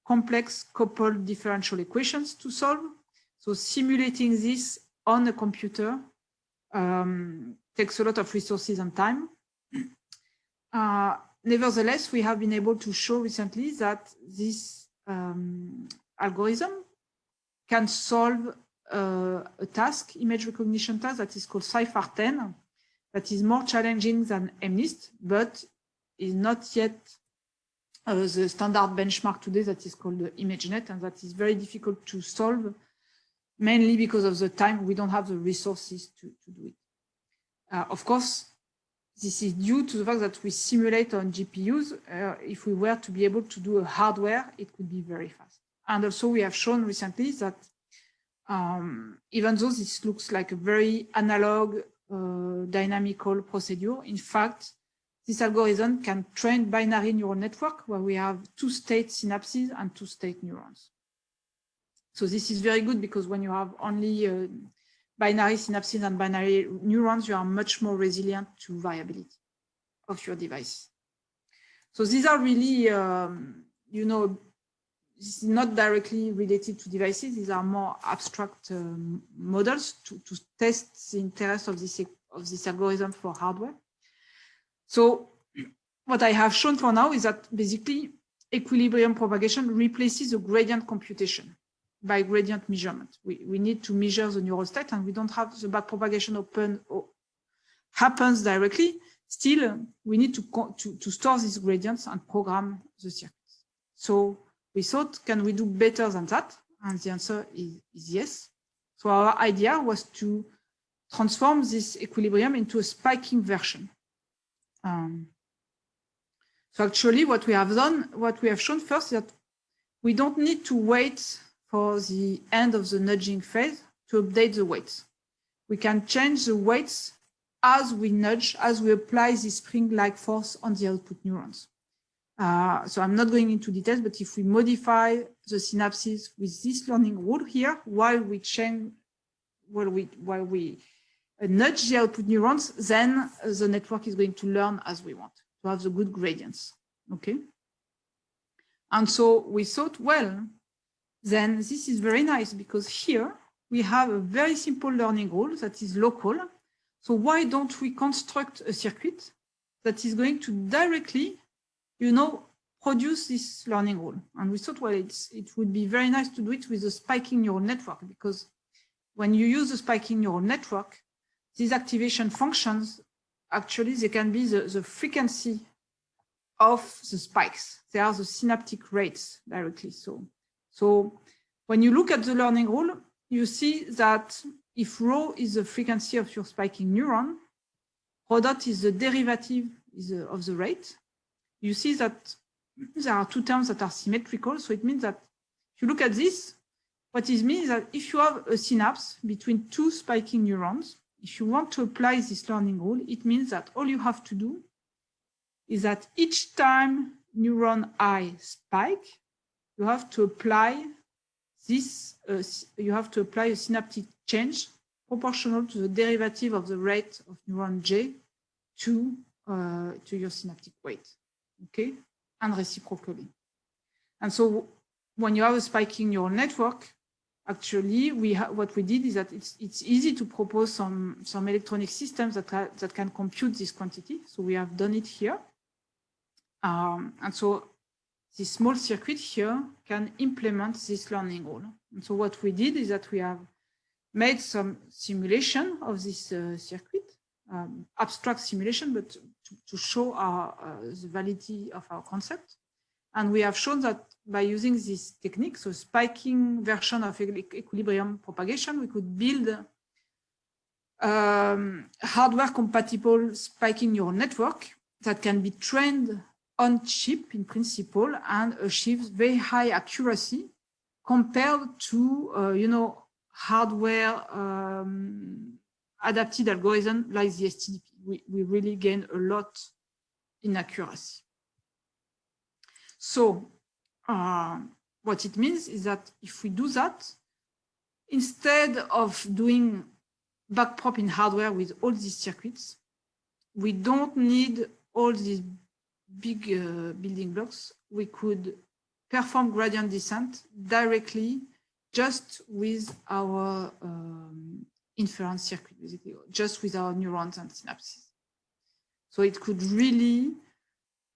complex coupled differential equations to solve. So simulating this on a computer um, takes a lot of resources and time. (clears throat) Uh, nevertheless, we have been able to show recently that this um, algorithm can solve uh, a task, image recognition task that is called CIFAR10, that is more challenging than MNIST, but is not yet uh, the standard benchmark today that is called ImageNet, and that is very difficult to solve, mainly because of the time we don't have the resources to, to do it. Uh, of course, this is due to the fact that we simulate on GPUs. Uh, if we were to be able to do a hardware, it could be very fast. And also we have shown recently that um, even though this looks like a very analog uh, dynamical procedure, in fact, this algorithm can train binary neural network where we have two-state synapses and two-state neurons. So this is very good because when you have only uh, binary synapses and binary neurons, you are much more resilient to variability of your device. So these are really, um, you know, not directly related to devices. These are more abstract um, models to, to test the interest of this, of this algorithm for hardware. So what I have shown for now is that basically equilibrium propagation replaces the gradient computation by gradient measurement. We, we need to measure the neural state and we don't have the backpropagation open happens directly. Still, we need to, to, to store these gradients and program the circuits. So we thought, can we do better than that? And the answer is, is yes. So our idea was to transform this equilibrium into a spiking version. Um, so actually what we have done, what we have shown first is that we don't need to wait for the end of the nudging phase to update the weights. We can change the weights as we nudge, as we apply the spring-like force on the output neurons. Uh, so I'm not going into details, but if we modify the synapses with this learning rule here, while we change, while we, while we uh, nudge the output neurons, then the network is going to learn as we want to have the good gradients. Okay. And so we thought, well, then this is very nice because here we have a very simple learning rule that is local. So why don't we construct a circuit that is going to directly, you know, produce this learning rule? And we thought, well, it would be very nice to do it with a spiking neural network because when you use a spiking neural network, these activation functions, actually, they can be the, the frequency of the spikes. They are the synaptic rates directly. So so when you look at the learning rule, you see that if rho is the frequency of your spiking neuron, rho dot is the derivative uh, of the rate. You see that there are two terms that are symmetrical. So it means that if you look at this, what it means is that if you have a synapse between two spiking neurons, if you want to apply this learning rule, it means that all you have to do is that each time neuron I spike, you have to apply this, uh, you have to apply a synaptic change proportional to the derivative of the rate of neuron J to, uh, to your synaptic weight, okay, and reciprocally. And so when you have a spiking neural network, actually we what we did is that it's it's easy to propose some some electronic systems that that can compute this quantity. So we have done it here. Um, and so this small circuit here can implement this learning rule. And so what we did is that we have made some simulation of this uh, circuit, um, abstract simulation, but to, to show our, uh, the validity of our concept. And we have shown that by using this technique, so spiking version of equilibrium propagation, we could build um, hardware compatible spiking neural network that can be trained on chip in principle and achieves very high accuracy compared to, uh, you know, hardware um, adapted algorithm like the STDP. We, we really gain a lot in accuracy. So uh, what it means is that if we do that, instead of doing backprop in hardware with all these circuits, we don't need all these big uh, building blocks. We could perform gradient descent directly just with our um, inference circuit, basically, just with our neurons and synapses. So it could really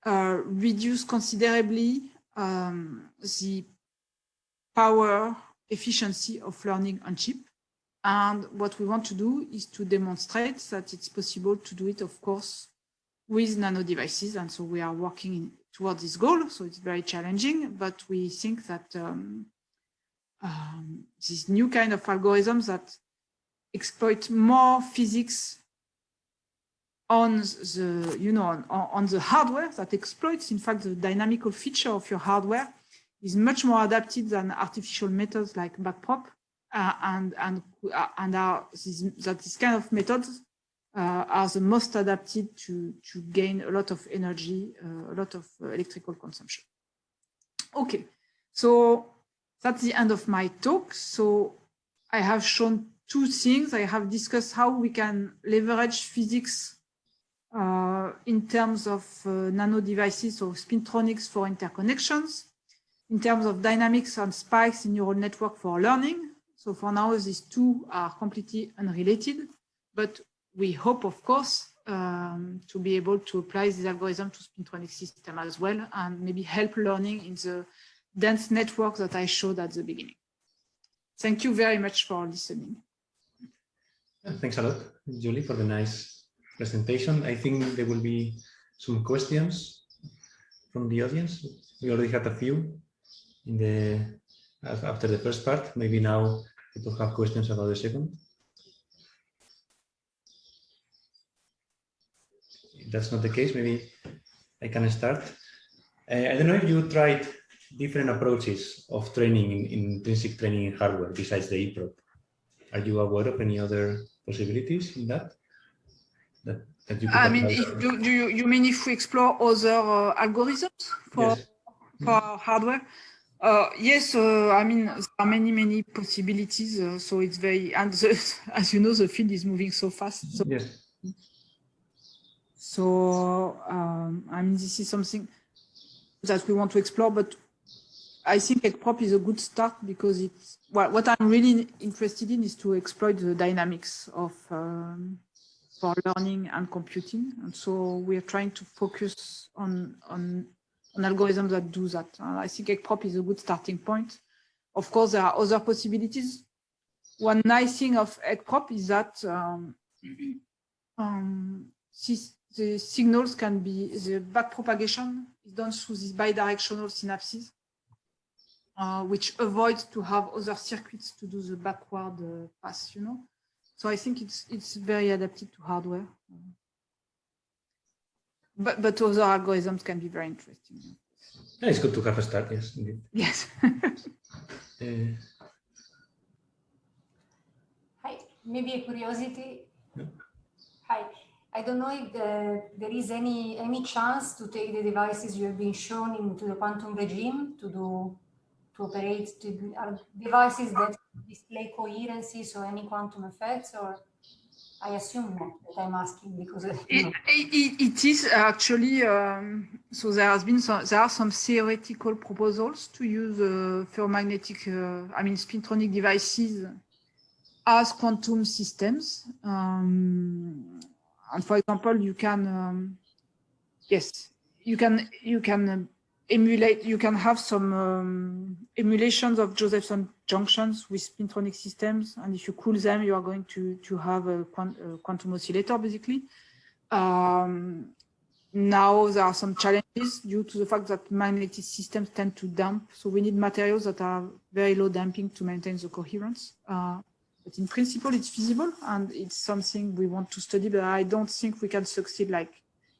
uh, reduce considerably um, the power efficiency of learning on chip. And what we want to do is to demonstrate that it's possible to do it, of course, with nano devices. And so we are working toward this goal. So it's very challenging, but we think that um, um, this new kind of algorithms that exploit more physics on the, you know, on, on the hardware that exploits, in fact, the dynamical feature of your hardware is much more adapted than artificial methods like backprop, uh, and and uh, and are this, that this kind of methods are the most adapted to to gain a lot of energy, uh, a lot of uh, electrical consumption. Okay, so that's the end of my talk. So I have shown two things. I have discussed how we can leverage physics uh, in terms of uh, nano devices or spintronics for interconnections, in terms of dynamics and spikes in neural network for learning. So for now, these two are completely unrelated, but we hope, of course, um, to be able to apply this algorithm to spintronic system as well, and maybe help learning in the dense network that I showed at the beginning. Thank you very much for listening. Thanks a lot, Julie, for the nice presentation. I think there will be some questions from the audience. We already had a few in the after the first part. Maybe now people have questions about the second. That's not the case, maybe I can start. Uh, I don't know if you tried different approaches of training in, in intrinsic training in hardware besides the EPROB. Are you aware of any other possibilities in that? that, that you I mean, if, do, do, you, you mean if we explore other uh, algorithms for, yes. for mm. hardware? Uh, yes, uh, I mean, there are many, many possibilities. Uh, so it's very, and the, (laughs) as you know, the field is moving so fast. So, yes. So, um, I mean, this is something that we want to explore, but I think EqProp is a good start because it's, well, what I'm really interested in is to exploit the dynamics of um, for learning and computing. And so we are trying to focus on, on, on algorithms that do that. I think EqProp is a good starting point. Of course, there are other possibilities. One nice thing of EqProp is that um, (clears throat) um, the signals can be, the backpropagation is done through these bidirectional synapses, uh, which avoids to have other circuits to do the backward uh, pass, you know. So I think it's it's very adapted to hardware. But but other algorithms can be very interesting. Yeah, it's good to have a start, yes, indeed. Yes. uh, (laughs) Hi, maybe a curiosity. Yeah. Hi, I don't know if the, there is any any chance to take the devices you have been shown into the quantum regime to do to operate to are devices that display coherency, so any quantum effects, or I assume that I'm asking because. It, it, it is actually, um, so there has been some, there are some theoretical proposals to use uh, ferromagnetic, uh, I mean, spintronic devices as quantum systems. Um, and for example, you can, um, yes, you can, you can um, emulate, you can have some um, emulations of Josephson junctions with spintronic systems. And if you cool them, you are going to, to have a, quant a quantum oscillator, basically. Um, now there are some challenges due to the fact that magnetic systems tend to damp. So we need materials that are very low damping to maintain the coherence. Uh, but in principle, it's feasible and it's something we want to study, but I don't think we can succeed like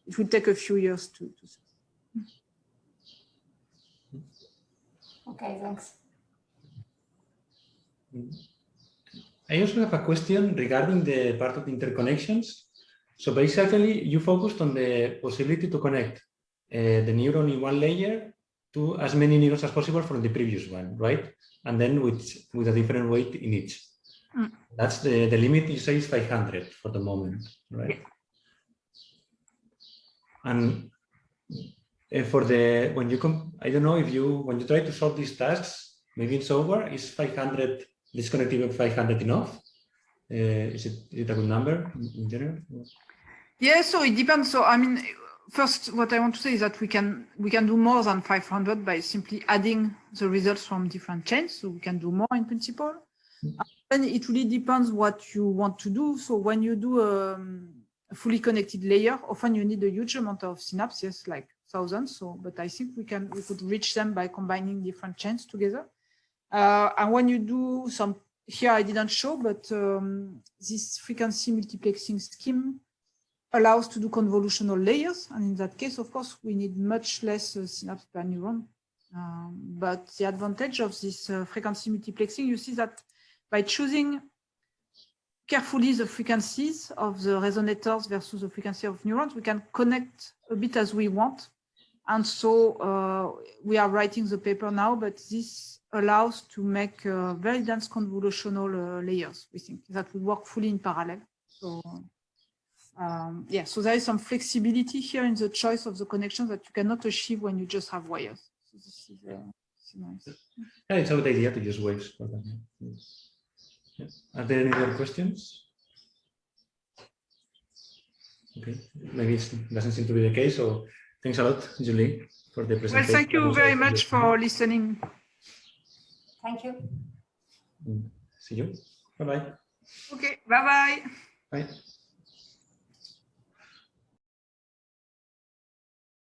it will take a few years to, to succeed. Okay, thanks. I also have a question regarding the part of the interconnections. So basically, you focused on the possibility to connect uh, the neuron in one layer to as many neurons as possible from the previous one, right? And then with, with a different weight in each. Mm. That's the, the limit you say is 500 for the moment, right? And uh, for the, when you come, I don't know if you, when you try to solve these tasks, maybe it's over, is 500, this connectivity of 500 enough? Uh, is, it, is it a good number in, in general? Yeah, so it depends. So I mean, first, what I want to say is that we can we can do more than 500 by simply adding the results from different chains. So we can do more in principle. And it really depends what you want to do. So when you do um, a fully connected layer, often you need a huge amount of synapses, like thousands. So, but I think we can we could reach them by combining different chains together. Uh, and when you do some here, I didn't show, but um, this frequency multiplexing scheme allows to do convolutional layers. And in that case, of course, we need much less uh, synapse per neuron. Um, but the advantage of this uh, frequency multiplexing, you see that by choosing carefully the frequencies of the resonators versus the frequency of neurons, we can connect a bit as we want. And so uh, we are writing the paper now, but this allows to make uh, very dense convolutional uh, layers, we think, that would work fully in parallel. So um, yeah, so there is some flexibility here in the choice of the connections that you cannot achieve when you just have wires. So this is, uh, this is nice. Yeah, it's a good idea to use waves for that. yeah. Yeah. Are there any other questions? Okay, maybe it doesn't seem to be the case. So thanks a lot, Julie, for the presentation. Well, thank you very much for listening. Thank you. Mm. See you. Bye-bye. Okay, bye-bye. Bye.